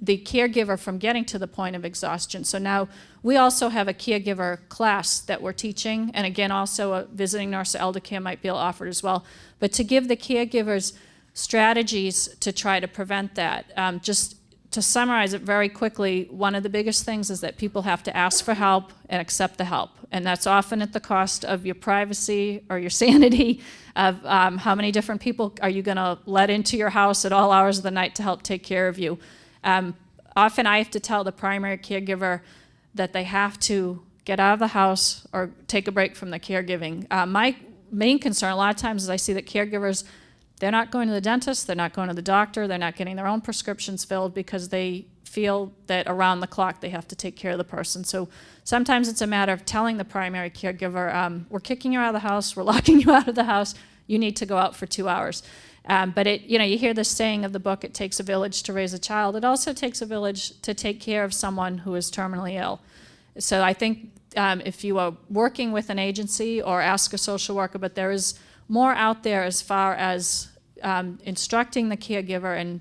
the caregiver from getting to the point of exhaustion. So now we also have a caregiver class that we're teaching, and again, also a visiting nurse elder care might be offered as well. But to give the caregivers strategies to try to prevent that. Um, just to summarize it very quickly, one of the biggest things is that people have to ask for help and accept the help. And that's often at the cost of your privacy or your sanity, of um, how many different people are you going to let into your house at all hours of the night to help take care of you. Um, often I have to tell the primary caregiver that they have to get out of the house or take a break from the caregiving. Uh, my main concern a lot of times is I see that caregivers they're not going to the dentist, they're not going to the doctor, they're not getting their own prescriptions filled because they feel that around the clock they have to take care of the person. So sometimes it's a matter of telling the primary caregiver, um, we're kicking you out of the house, we're locking you out of the house, you need to go out for two hours. Um, but it, you know, you hear the saying of the book, it takes a village to raise a child. It also takes a village to take care of someone who is terminally ill. So I think um, if you are working with an agency or ask a social worker, but there is more out there as far as um, instructing the caregiver and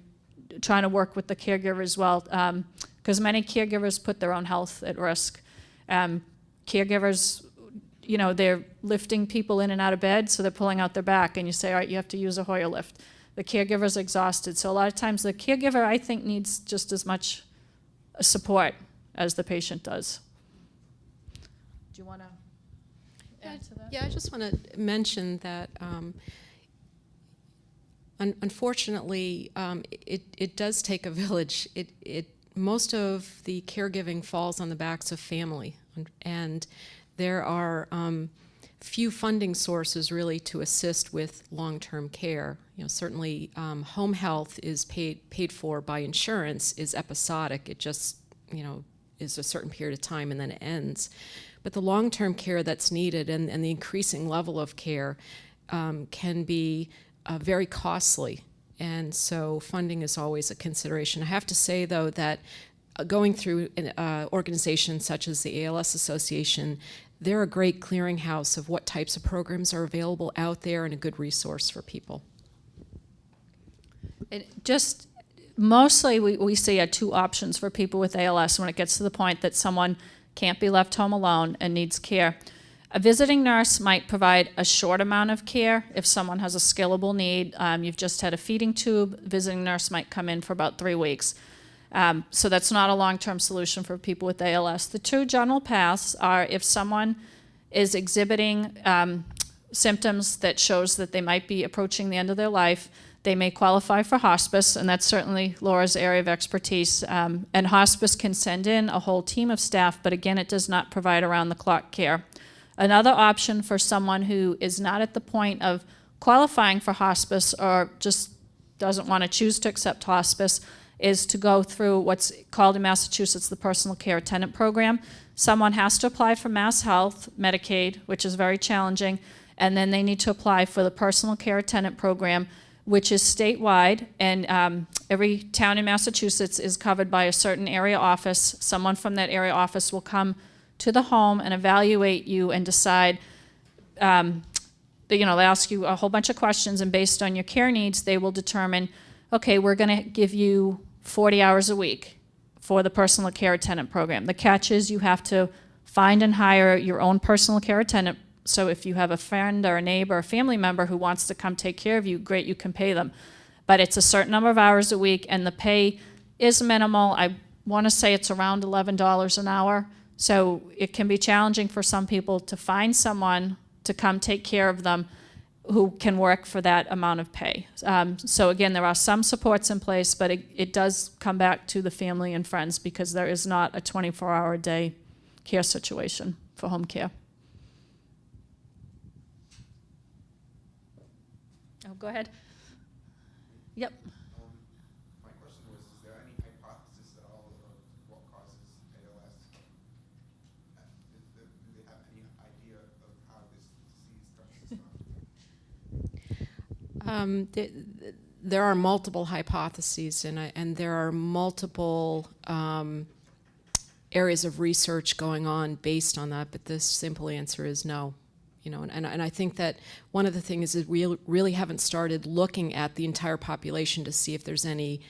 trying to work with the caregiver as well, because um, many caregivers put their own health at risk. Um, caregivers, you know, they're lifting people in and out of bed, so they're pulling out their back, and you say, all right, you have to use a Hoyer lift. The caregiver's exhausted. So a lot of times the caregiver, I think, needs just as much support as the patient does. Do you want to? Yeah, I just want to mention that um, un unfortunately, um, it, it does take a village. It, it, most of the caregiving falls on the backs of family, and there are um, few funding sources really to assist with long-term care. You know, certainly um, home health is paid paid for by insurance is episodic. It just you know is a certain period of time and then it ends. But the long-term care that's needed and, and the increasing level of care um, can be uh, very costly. And so funding is always a consideration. I have to say, though, that uh, going through an uh, organization such as the ALS Association, they're a great clearinghouse of what types of programs are available out there and a good resource for people. It just mostly we, we see uh, two options for people with ALS when it gets to the point that someone can't be left home alone and needs care. A visiting nurse might provide a short amount of care if someone has a scalable need. Um, you've just had a feeding tube, visiting nurse might come in for about three weeks. Um, so that's not a long-term solution for people with ALS. The two general paths are if someone is exhibiting um, symptoms that shows that they might be approaching the end of their life, they may qualify for hospice, and that's certainly Laura's area of expertise. Um, and hospice can send in a whole team of staff, but again, it does not provide around-the-clock care. Another option for someone who is not at the point of qualifying for hospice or just doesn't want to choose to accept hospice is to go through what's called in Massachusetts the Personal Care Attendant Program. Someone has to apply for Mass Health, Medicaid, which is very challenging, and then they need to apply for the Personal Care Attendant Program, which is statewide, and um, every town in Massachusetts is covered by a certain area office. Someone from that area office will come to the home and evaluate you and decide, um, you know, they ask you a whole bunch of questions, and based on your care needs, they will determine, okay, we're going to give you 40 hours a week for the personal care attendant program. The catch is you have to find and hire your own personal care attendant So if you have a friend or a neighbor or family member who wants to come take care of you, great, you can pay them. But it's a certain number of hours a week, and the pay is minimal. I want to say it's around $11 an hour. So it can be challenging for some people to find someone to come take care of them who can work for that amount of pay. Um, so again, there are some supports in place, but it, it does come back to the family and friends because there is not a 24-hour day care situation for home care. Go ahead. Yep. My question was, is there any hypothesis at all of what causes ALS? Uh, there- Do they have any idea of how this disease touches on? Um, th- th- there are multiple hypotheses, and, I, and there are multiple um, areas of research going on based on that. But the simple answer is no. You know, and, and, and I think that one of the things is we really haven't started looking at the entire population to see if there's any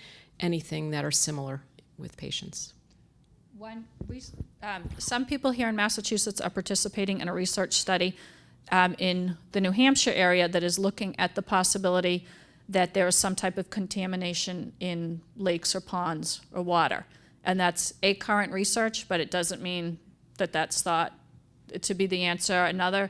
anything that are similar with patients. One, we, um, some people here in Massachusetts are participating in a research study um, in the New Hampshire area that is looking at the possibility that there is some type of contamination in lakes or ponds or water. And that's a current research, but it doesn't mean that that's thought to be the answer. Another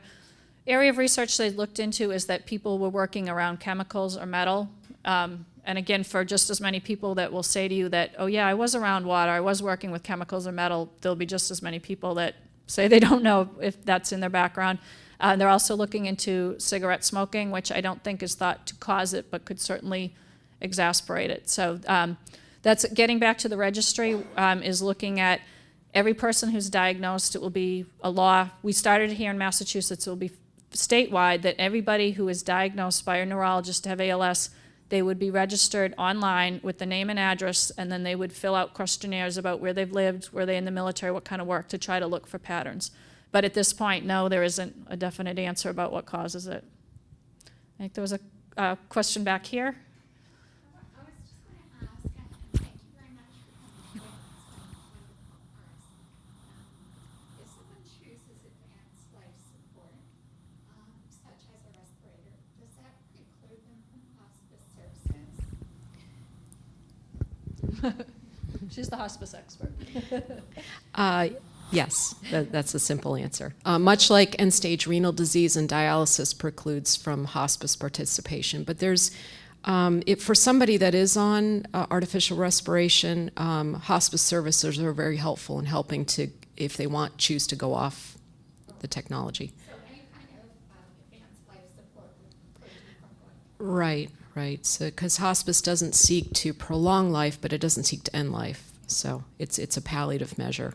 area of research they looked into is that people were working around chemicals or metal. Um, and again, for just as many people that will say to you that, oh yeah, I was around water, I was working with chemicals or metal, there'll be just as many people that say they don't know if that's in their background. Uh, they're also looking into cigarette smoking, which I don't think is thought to cause it, but could certainly exasperate it. So um, that's getting back to the registry um, is looking at every person who's diagnosed. It will be a law. We started here in Massachusetts. It will be statewide that everybody who is diagnosed by a neurologist to have ALS, they would be registered online with the name and address, and then they would fill out questionnaires about where they've lived, were they in the military, what kind of work, to try to look for patterns. But at this point, no, there isn't a definite answer about what causes it. I think there was a uh, question back here. I was just going to ask, and and thank you very much for coming forward. If someone chooses advanced life support, um, such as a respirator, does that preclude them from hospice services? She's the hospice expert. Uh, yes, that, that's a simple answer. Uh, much like end-stage renal disease and dialysis precludes from hospice participation, but there's um, it, for somebody that is on uh, artificial respiration, um, hospice services are very helpful in helping to, if they want, choose to go off the technology. So any kind of um, advanced life support would preclude you from going. Right, right. So, because hospice doesn't seek to prolong life, but it doesn't seek to end life. So, it's it's a palliative measure.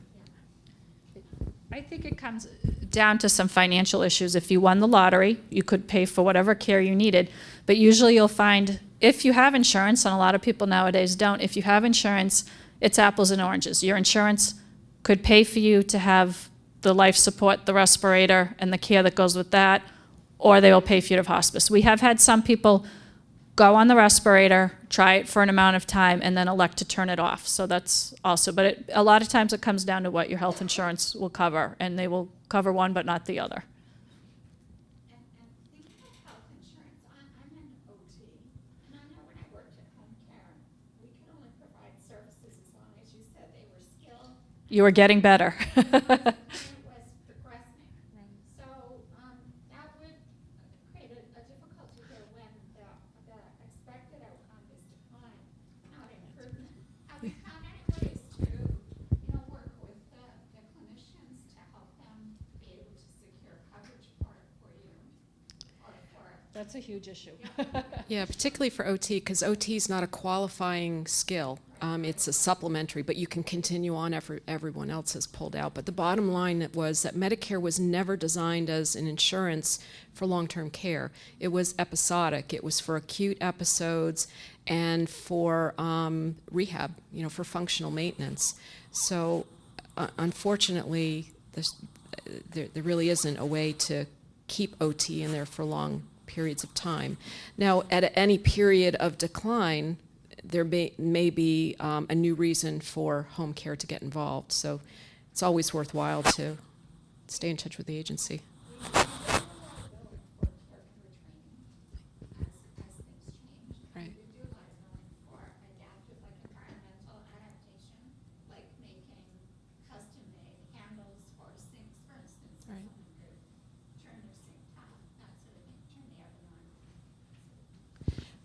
I think it comes down to some financial issues. If you won the lottery, you could pay for whatever care you needed. But usually you'll find, if you have insurance, and a lot of people nowadays don't, if you have insurance, it's apples and oranges. Your insurance could pay for you to have the life support, the respirator, and the care that goes with that, or they will pay for you to hospice. We have had some people go on the respirator, try it for an amount of time, and then elect to turn it off. So that's also, but it, a lot of times it comes down to what your health insurance will cover, and they will cover one but not the other. You and getting of health insurance, I'm, I'm an OT, and I know when I worked at home care, we could only provide services as long as you said they were skilled You are getting better. and it was progressing. So, um, that would create a, a difficulty here when the, the expected outcome is decline, not improvement. Have you found any ways to, you know, work with the, the clinicians to help them be able to secure coverage for, for you? Or for That's a huge issue. Yeah, particularly for OT, because OT is not a qualifying skill. Um, it's a supplementary, but you can continue on after everyone else has pulled out. But the bottom line was that Medicare was never designed as an insurance for long-term care. It was episodic. It was for acute episodes and for um, rehab, you know, for functional maintenance. So, uh, unfortunately, uh, there, there really isn't a way to keep OT in there for long periods of time. Now, at any period of decline, there may, may be um, a new reason for home care to get involved. So it's always worthwhile to stay in touch with the agency. Thank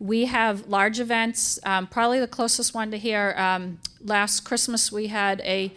We have large events, um, probably the closest one to here. Um, last Christmas, we had a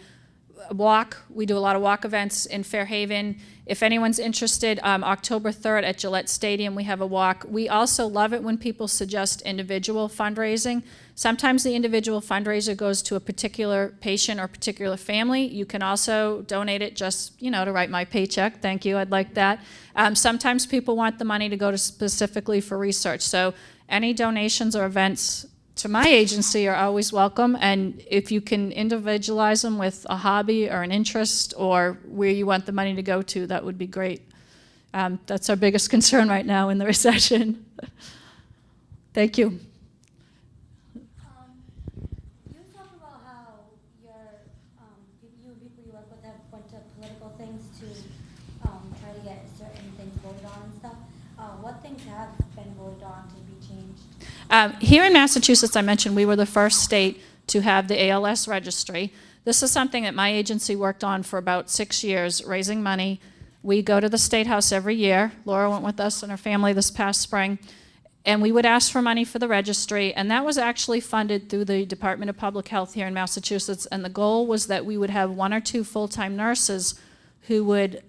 walk. We do a lot of walk events in Fairhaven. If anyone's interested, um, October 3rd at Gillette Stadium, we have a walk. We also love it when people suggest individual fundraising. Sometimes the individual fundraiser goes to a particular patient or particular family. You can also donate it just, you know, to write my paycheck. Thank you, I'd like that. Um, sometimes people want the money to go to specifically for research. So any donations or events to my agency are always welcome. And if you can individualize them with a hobby or an interest or where you want the money to go to, that would be great. Um, that's our biggest concern right now in the recession. Thank you. Um, you talk about how your, um, you you and people you work with have went to political things to, um, try to get certain things voted on and stuff. Uh, what things have been voted on to be changed? Um, here in Massachusetts, I mentioned we were the first state to have the ALS registry. This is something that my agency worked on for about six years, raising money. We go to the State House every year. Laura went with us and her family this past spring. And we would ask for money for the registry, and that was actually funded through the Department of Public Health here in Massachusetts. And the goal was that we would have one or two full-time nurses who would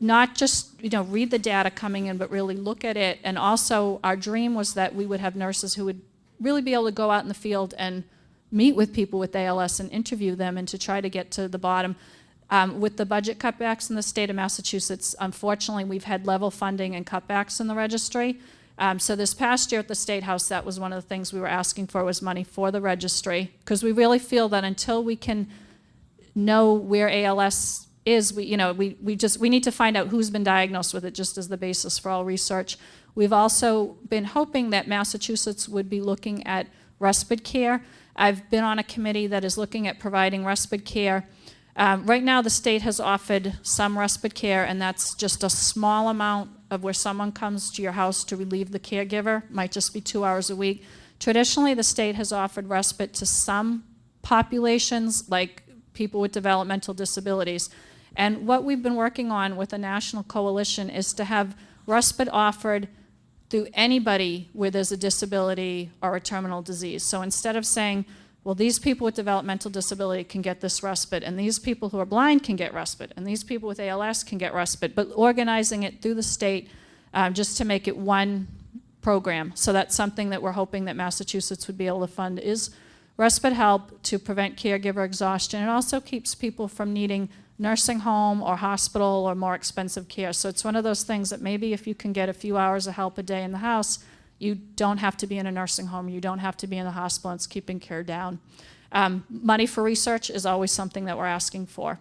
not just you know read the data coming in, but really look at it. And also, our dream was that we would have nurses who would really be able to go out in the field and meet with people with ALS and interview them, and to try to get to the bottom. Um, with the budget cutbacks in the state of Massachusetts, unfortunately, we've had level funding and cutbacks in the registry. Um, so this past year at the State House, that was one of the things we were asking for was money for the registry, because we really feel that until we can know where ALS is, we, you know, we, we just, we need to find out who's been diagnosed with it just as the basis for all research. We've also been hoping that Massachusetts would be looking at respite care. I've been on a committee that is looking at providing respite care. Um, right now, the state has offered some respite care, and that's just a small amount of where someone comes to your house to relieve the caregiver, might just be two hours a week. Traditionally, the state has offered respite to some populations, like people with developmental disabilities. And what we've been working on with a national coalition is to have respite offered through anybody where there's a disability or a terminal disease. So instead of saying, well, these people with developmental disability can get this respite, and these people who are blind can get respite, and these people with ALS can get respite, but organizing it through the state um, just to make it one program. So that's something that we're hoping that Massachusetts would be able to fund is respite help to prevent caregiver exhaustion. It also keeps people from needing nursing home or hospital or more expensive care. So it's one of those things that maybe if you can get a few hours of help a day in the house, you don't have to be in a nursing home, you don't have to be in the hospital, it's keeping care down. Um, money for research is always something that we're asking for.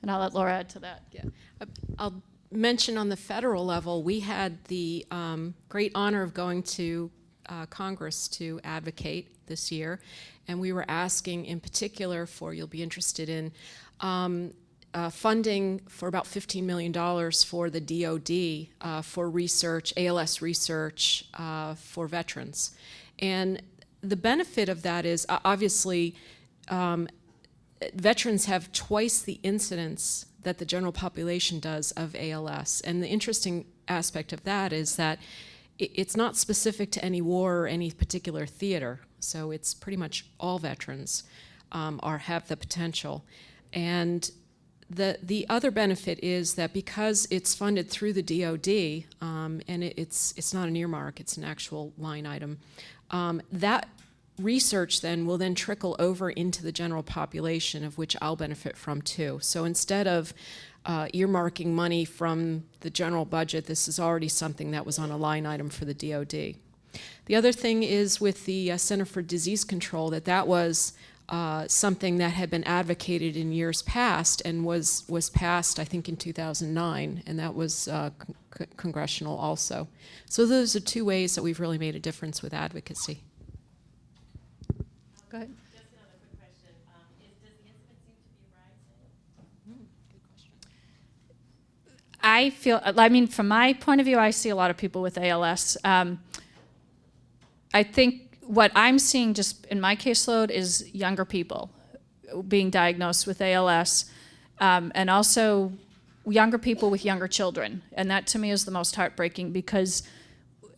And I'll let Laura add to that. Yeah. Uh, I'll mention on the federal level, we had the um, great honor of going to uh, Congress to advocate this year, and we were asking in particular for, you'll be interested in, um, uh, funding for about $15 million for the DoD uh, for research, ALS research uh, for veterans. And the benefit of that is obviously um, veterans have twice the incidence that the general population does of ALS. And the interesting aspect of that is that it's not specific to any war or any particular theater. So it's pretty much all veterans um, are have the potential. And the, the other benefit is that because it's funded through the DoD, um, and it, it's, it's not an earmark, it's an actual line item, um, that research then will then trickle over into the general population of which I'll benefit from too. So instead of uh, earmarking money from the general budget, this is already something that was on a line item for the DoD. The other thing is with the uh, Center for Disease Control that that was uh, something that had been advocated in years past and was, was passed, I think, in 2009, and that was uh, con congressional also. So those are two ways that we've really made a difference with advocacy. Go ahead. I feel, I mean, from my point of view, I see a lot of people with ALS. Um, I think what I'm seeing just in my caseload is younger people being diagnosed with ALS, um, and also younger people with younger children. And that to me is the most heartbreaking because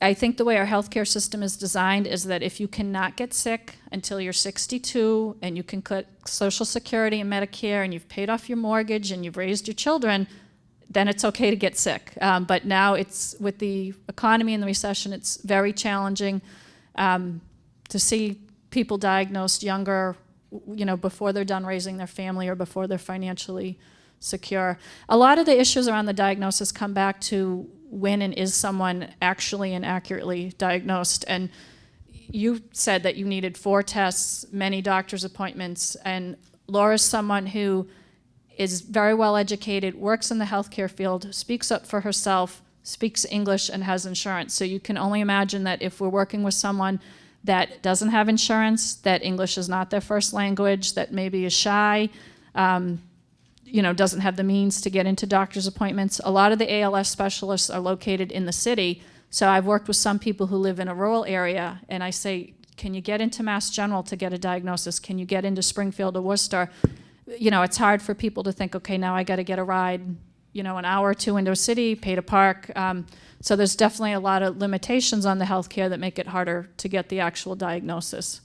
I think the way our healthcare system is designed is that if you cannot get sick until you're 62 and you can cut Social Security and Medicare and you've paid off your mortgage and you've raised your children, then it's okay to get sick. Um, but now it's with the economy and the recession, it's very challenging um, to see people diagnosed younger, you know, before they're done raising their family or before they're financially secure. A lot of the issues around the diagnosis come back to when and is someone actually and accurately diagnosed. And you said that you needed four tests, many doctor's appointments, and Laura's someone who is very well educated, works in the healthcare field, speaks up for herself, speaks English, and has insurance. So you can only imagine that if we're working with someone that doesn't have insurance, that English is not their first language, that maybe is shy, um, you know, doesn't have the means to get into doctor's appointments. A lot of the ALS specialists are located in the city. So I've worked with some people who live in a rural area and I say, can you get into Mass General to get a diagnosis? Can you get into Springfield or Worcester? You know, it's hard for people to think, okay, now I got to get a ride, you know, an hour into a city, pay to park. Um, so there's definitely a lot of limitations on the healthcare that make it harder to get the actual diagnosis.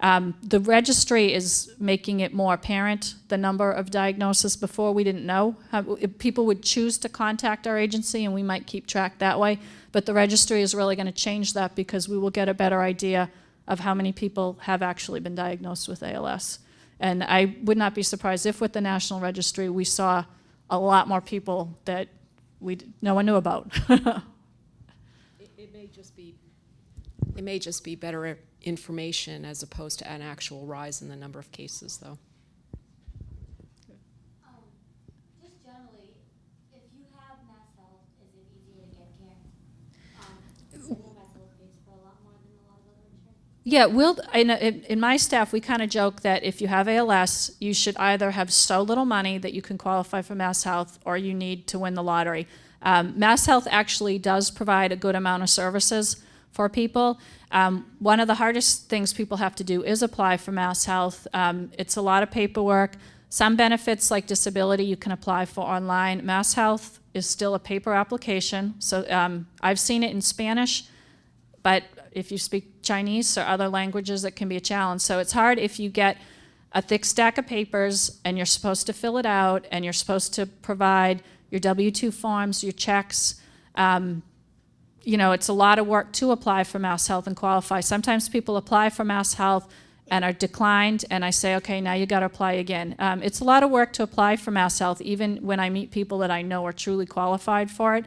Um, the registry is making it more apparent, the number of diagnoses. Before we didn't know. How, people would choose to contact our agency and we might keep track that way. But the registry is really going to change that because we will get a better idea of how many people have actually been diagnosed with ALS. And I would not be surprised if with the National Registry we saw a lot more people that we, no one knew about. It, it may just be, it may just be better information as opposed to an actual rise in the number of cases, though. Um, just generally, if you have mass health, is it easier to get care? Um, considering mass health pays for a lot more than a lot of other insurance? Yeah, we'll, in, in my staff, we kind of joke that if you have ALS, you should either have so little money that you can qualify for Mass Health or you need to win the lottery. Um, Mass Health actually does provide a good amount of services for people. Um, one of the hardest things people have to do is apply for Mass Health. Um, it's a lot of paperwork. Some benefits like disability you can apply for online. Mass Health is still a paper application. So um, I've seen it in Spanish, but if you speak Chinese or other languages, that can be a challenge. So it's hard if you get a thick stack of papers and you're supposed to fill it out and you're supposed to provide your W-2 forms, your checks. Um, you know, it's a lot of work to apply for Mass Health and qualify. Sometimes people apply for Mass Health and are declined, and I say, okay, now you got to apply again. Um, it's a lot of work to apply for Mass Health, even when I meet people that I know are truly qualified for it.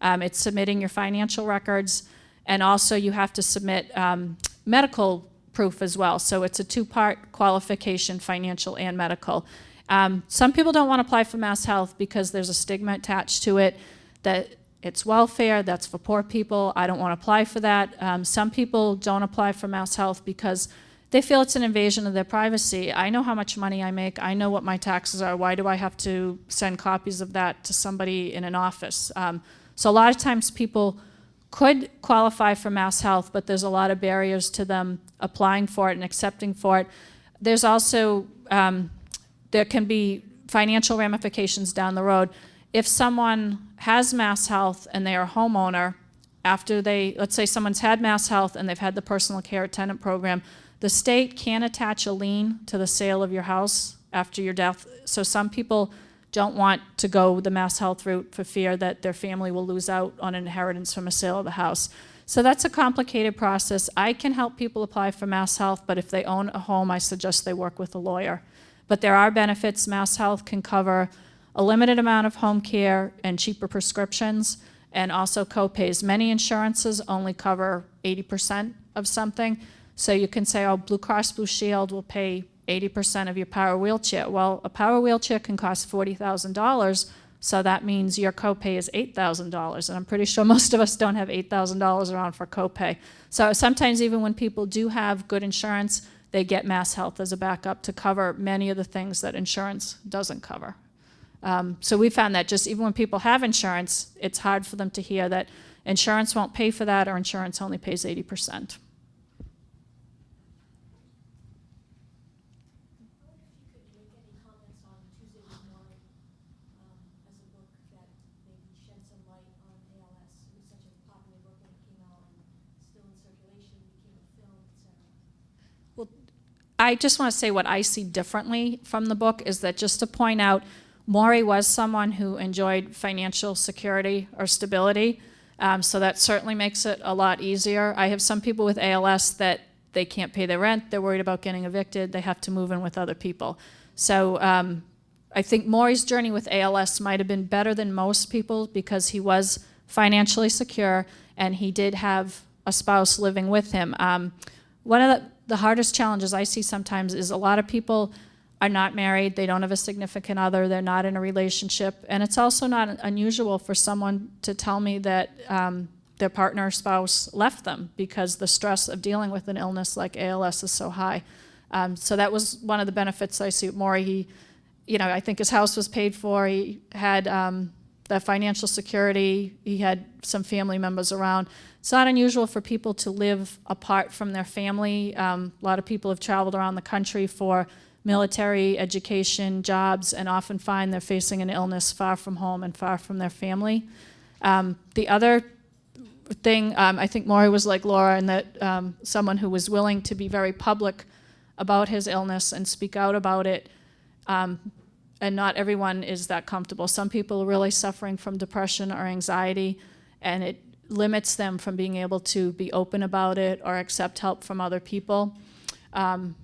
Um, it's submitting your financial records, and also you have to submit um, medical proof as well. So it's a two-part qualification, financial and medical. Um, some people don't want to apply for Mass Health because there's a stigma attached to it that it's welfare, that's for poor people, I don't want to apply for that. Um, some people don't apply for Mass Health because they feel it's an invasion of their privacy. I know how much money I make, I know what my taxes are, why do I have to send copies of that to somebody in an office? Um, so a lot of times people could qualify for Mass Health, but there's a lot of barriers to them applying for it and accepting for it. There's also, um, there can be financial ramifications down the road. If someone has Mass Health and they are a homeowner, after they, let's say someone's had Mass Health and they've had the personal care attendant program, the state can attach a lien to the sale of your house after your death. So some people don't want to go the Mass Health route for fear that their family will lose out on an inheritance from a sale of the house. So that's a complicated process. I can help people apply for Mass Health, but if they own a home, I suggest they work with a lawyer. But there are benefits. Mass Health can cover a limited amount of home care and cheaper prescriptions, and also copays. Many insurances only cover 80% of something. So you can say, oh, Blue Cross Blue Shield will pay 80% of your power wheelchair. Well, a power wheelchair can cost $40,000, so that means your copay is $8,000. And I'm pretty sure most of us don't have $8,000 around for copay. So sometimes even when people do have good insurance, they get Mass Health as a backup to cover many of the things that insurance doesn't cover. Um, so we found that just even when people have insurance, it's hard for them to hear that insurance won't pay for that or insurance only pays 80%. if you could make any comments on Tuesday with Morrie, um, as a book that maybe shed some light on ALS. It was such a popular book when it came out and still in circulation, became a film, et cetera. I just want to say what I see differently from the book is that just to point out, Morrie was someone who enjoyed financial security or stability. Um, so that certainly makes it a lot easier. I have some people with ALS that they can't pay their rent, they're worried about getting evicted, they have to move in with other people. So um, I think Morrie's journey with ALS might have been better than most people because he was financially secure and he did have a spouse living with him. Um, one of the, the hardest challenges I see sometimes is a lot of people are not married, they don't have a significant other, they're not in a relationship, and it's also not unusual for someone to tell me that um, their partner or spouse left them because the stress of dealing with an illness like ALS is so high. Um, so that was one of the benefits I see with Morrie. He, you know, I think his house was paid for. He had um, the financial security. He had some family members around. It's not unusual for people to live apart from their family. Um, a lot of people have traveled around the country for military, education, jobs, and often find they're facing an illness far from home and far from their family. Um, the other thing, um, I think Morrie was like Laura in that um, someone who was willing to be very public about his illness and speak out about it. Um, and not everyone is that comfortable. Some people are really suffering from depression or anxiety, and it limits them from being able to be open about it or accept help from other people. Um,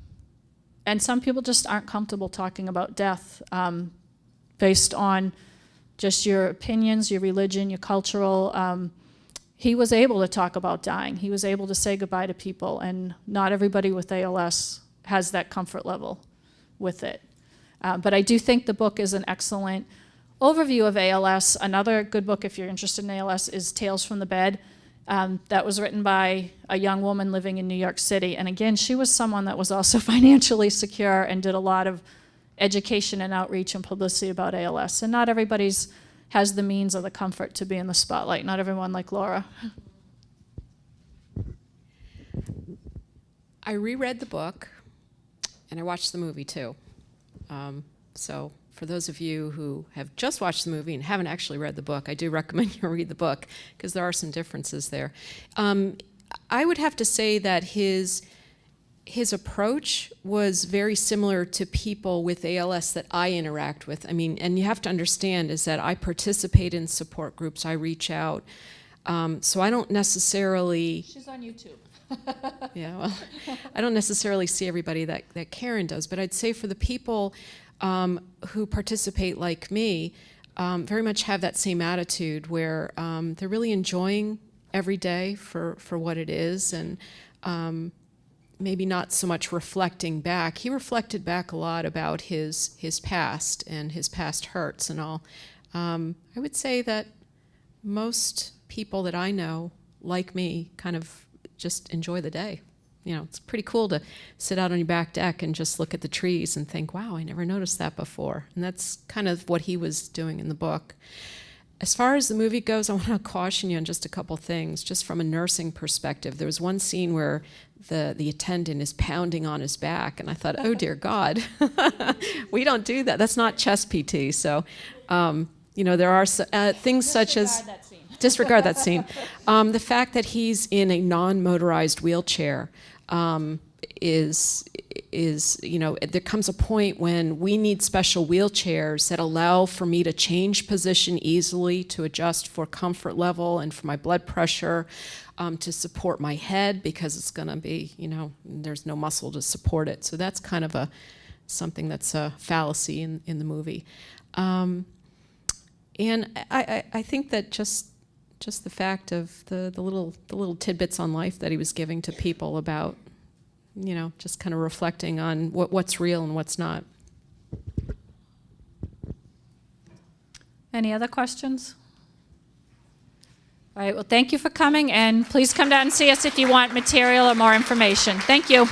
and some people just aren't comfortable talking about death um, based on just your opinions, your religion, your cultural. Um, he was able to talk about dying. He was able to say goodbye to people, and not everybody with ALS has that comfort level with it. Uh, but I do think the book is an excellent overview of ALS. Another good book, if you're interested in ALS, is Tales from the Bed. Um, that was written by a young woman living in New York City. And again, she was someone that was also financially secure and did a lot of education and outreach and publicity about ALS. And not everybody's has the means or the comfort to be in the spotlight. Not everyone like Laura. I reread the book and I watched the movie too. Um, so for those of you who have just watched the movie and haven't actually read the book, I do recommend you read the book because there are some differences there. Um, I would have to say that his his approach was very similar to people with ALS that I interact with. I mean, and you have to understand is that I participate in support groups, I reach out. Um, so I don't necessarily She's on YouTube. yeah, well, I don't necessarily see everybody that, that Karen does, but I'd say for the people um, who participate like me, um, very much have that same attitude where um, they're really enjoying every day for, for what it is and um, maybe not so much reflecting back. He reflected back a lot about his, his past and his past hurts and all. Um, I would say that most people that I know, like me, kind of just enjoy the day. You know, it's pretty cool to sit out on your back deck and just look at the trees and think, wow, I never noticed that before. And that's kind of what he was doing in the book. As far as the movie goes, I want to caution you on just a couple things, just from a nursing perspective. There was one scene where the, the attendant is pounding on his back, and I thought, oh dear God, we don't do that. That's not chest PT. So, um, you know, there are uh, things such as disregard that scene. Um, the fact that he's in a non-motorized wheelchair um, is is you know there comes a point when we need special wheelchairs that allow for me to change position easily to adjust for comfort level and for my blood pressure um, to support my head because it's going to be you know there's no muscle to support it so that's kind of a something that's a fallacy in, in the movie um, and I, I, I think that just just the fact of the, the little the little tidbits on life that he was giving to people about you know just kind of reflecting on what, what's real and what's not Any other questions? All right, well, thank you for coming, and please come down and see us if you want material or more information. Thank you.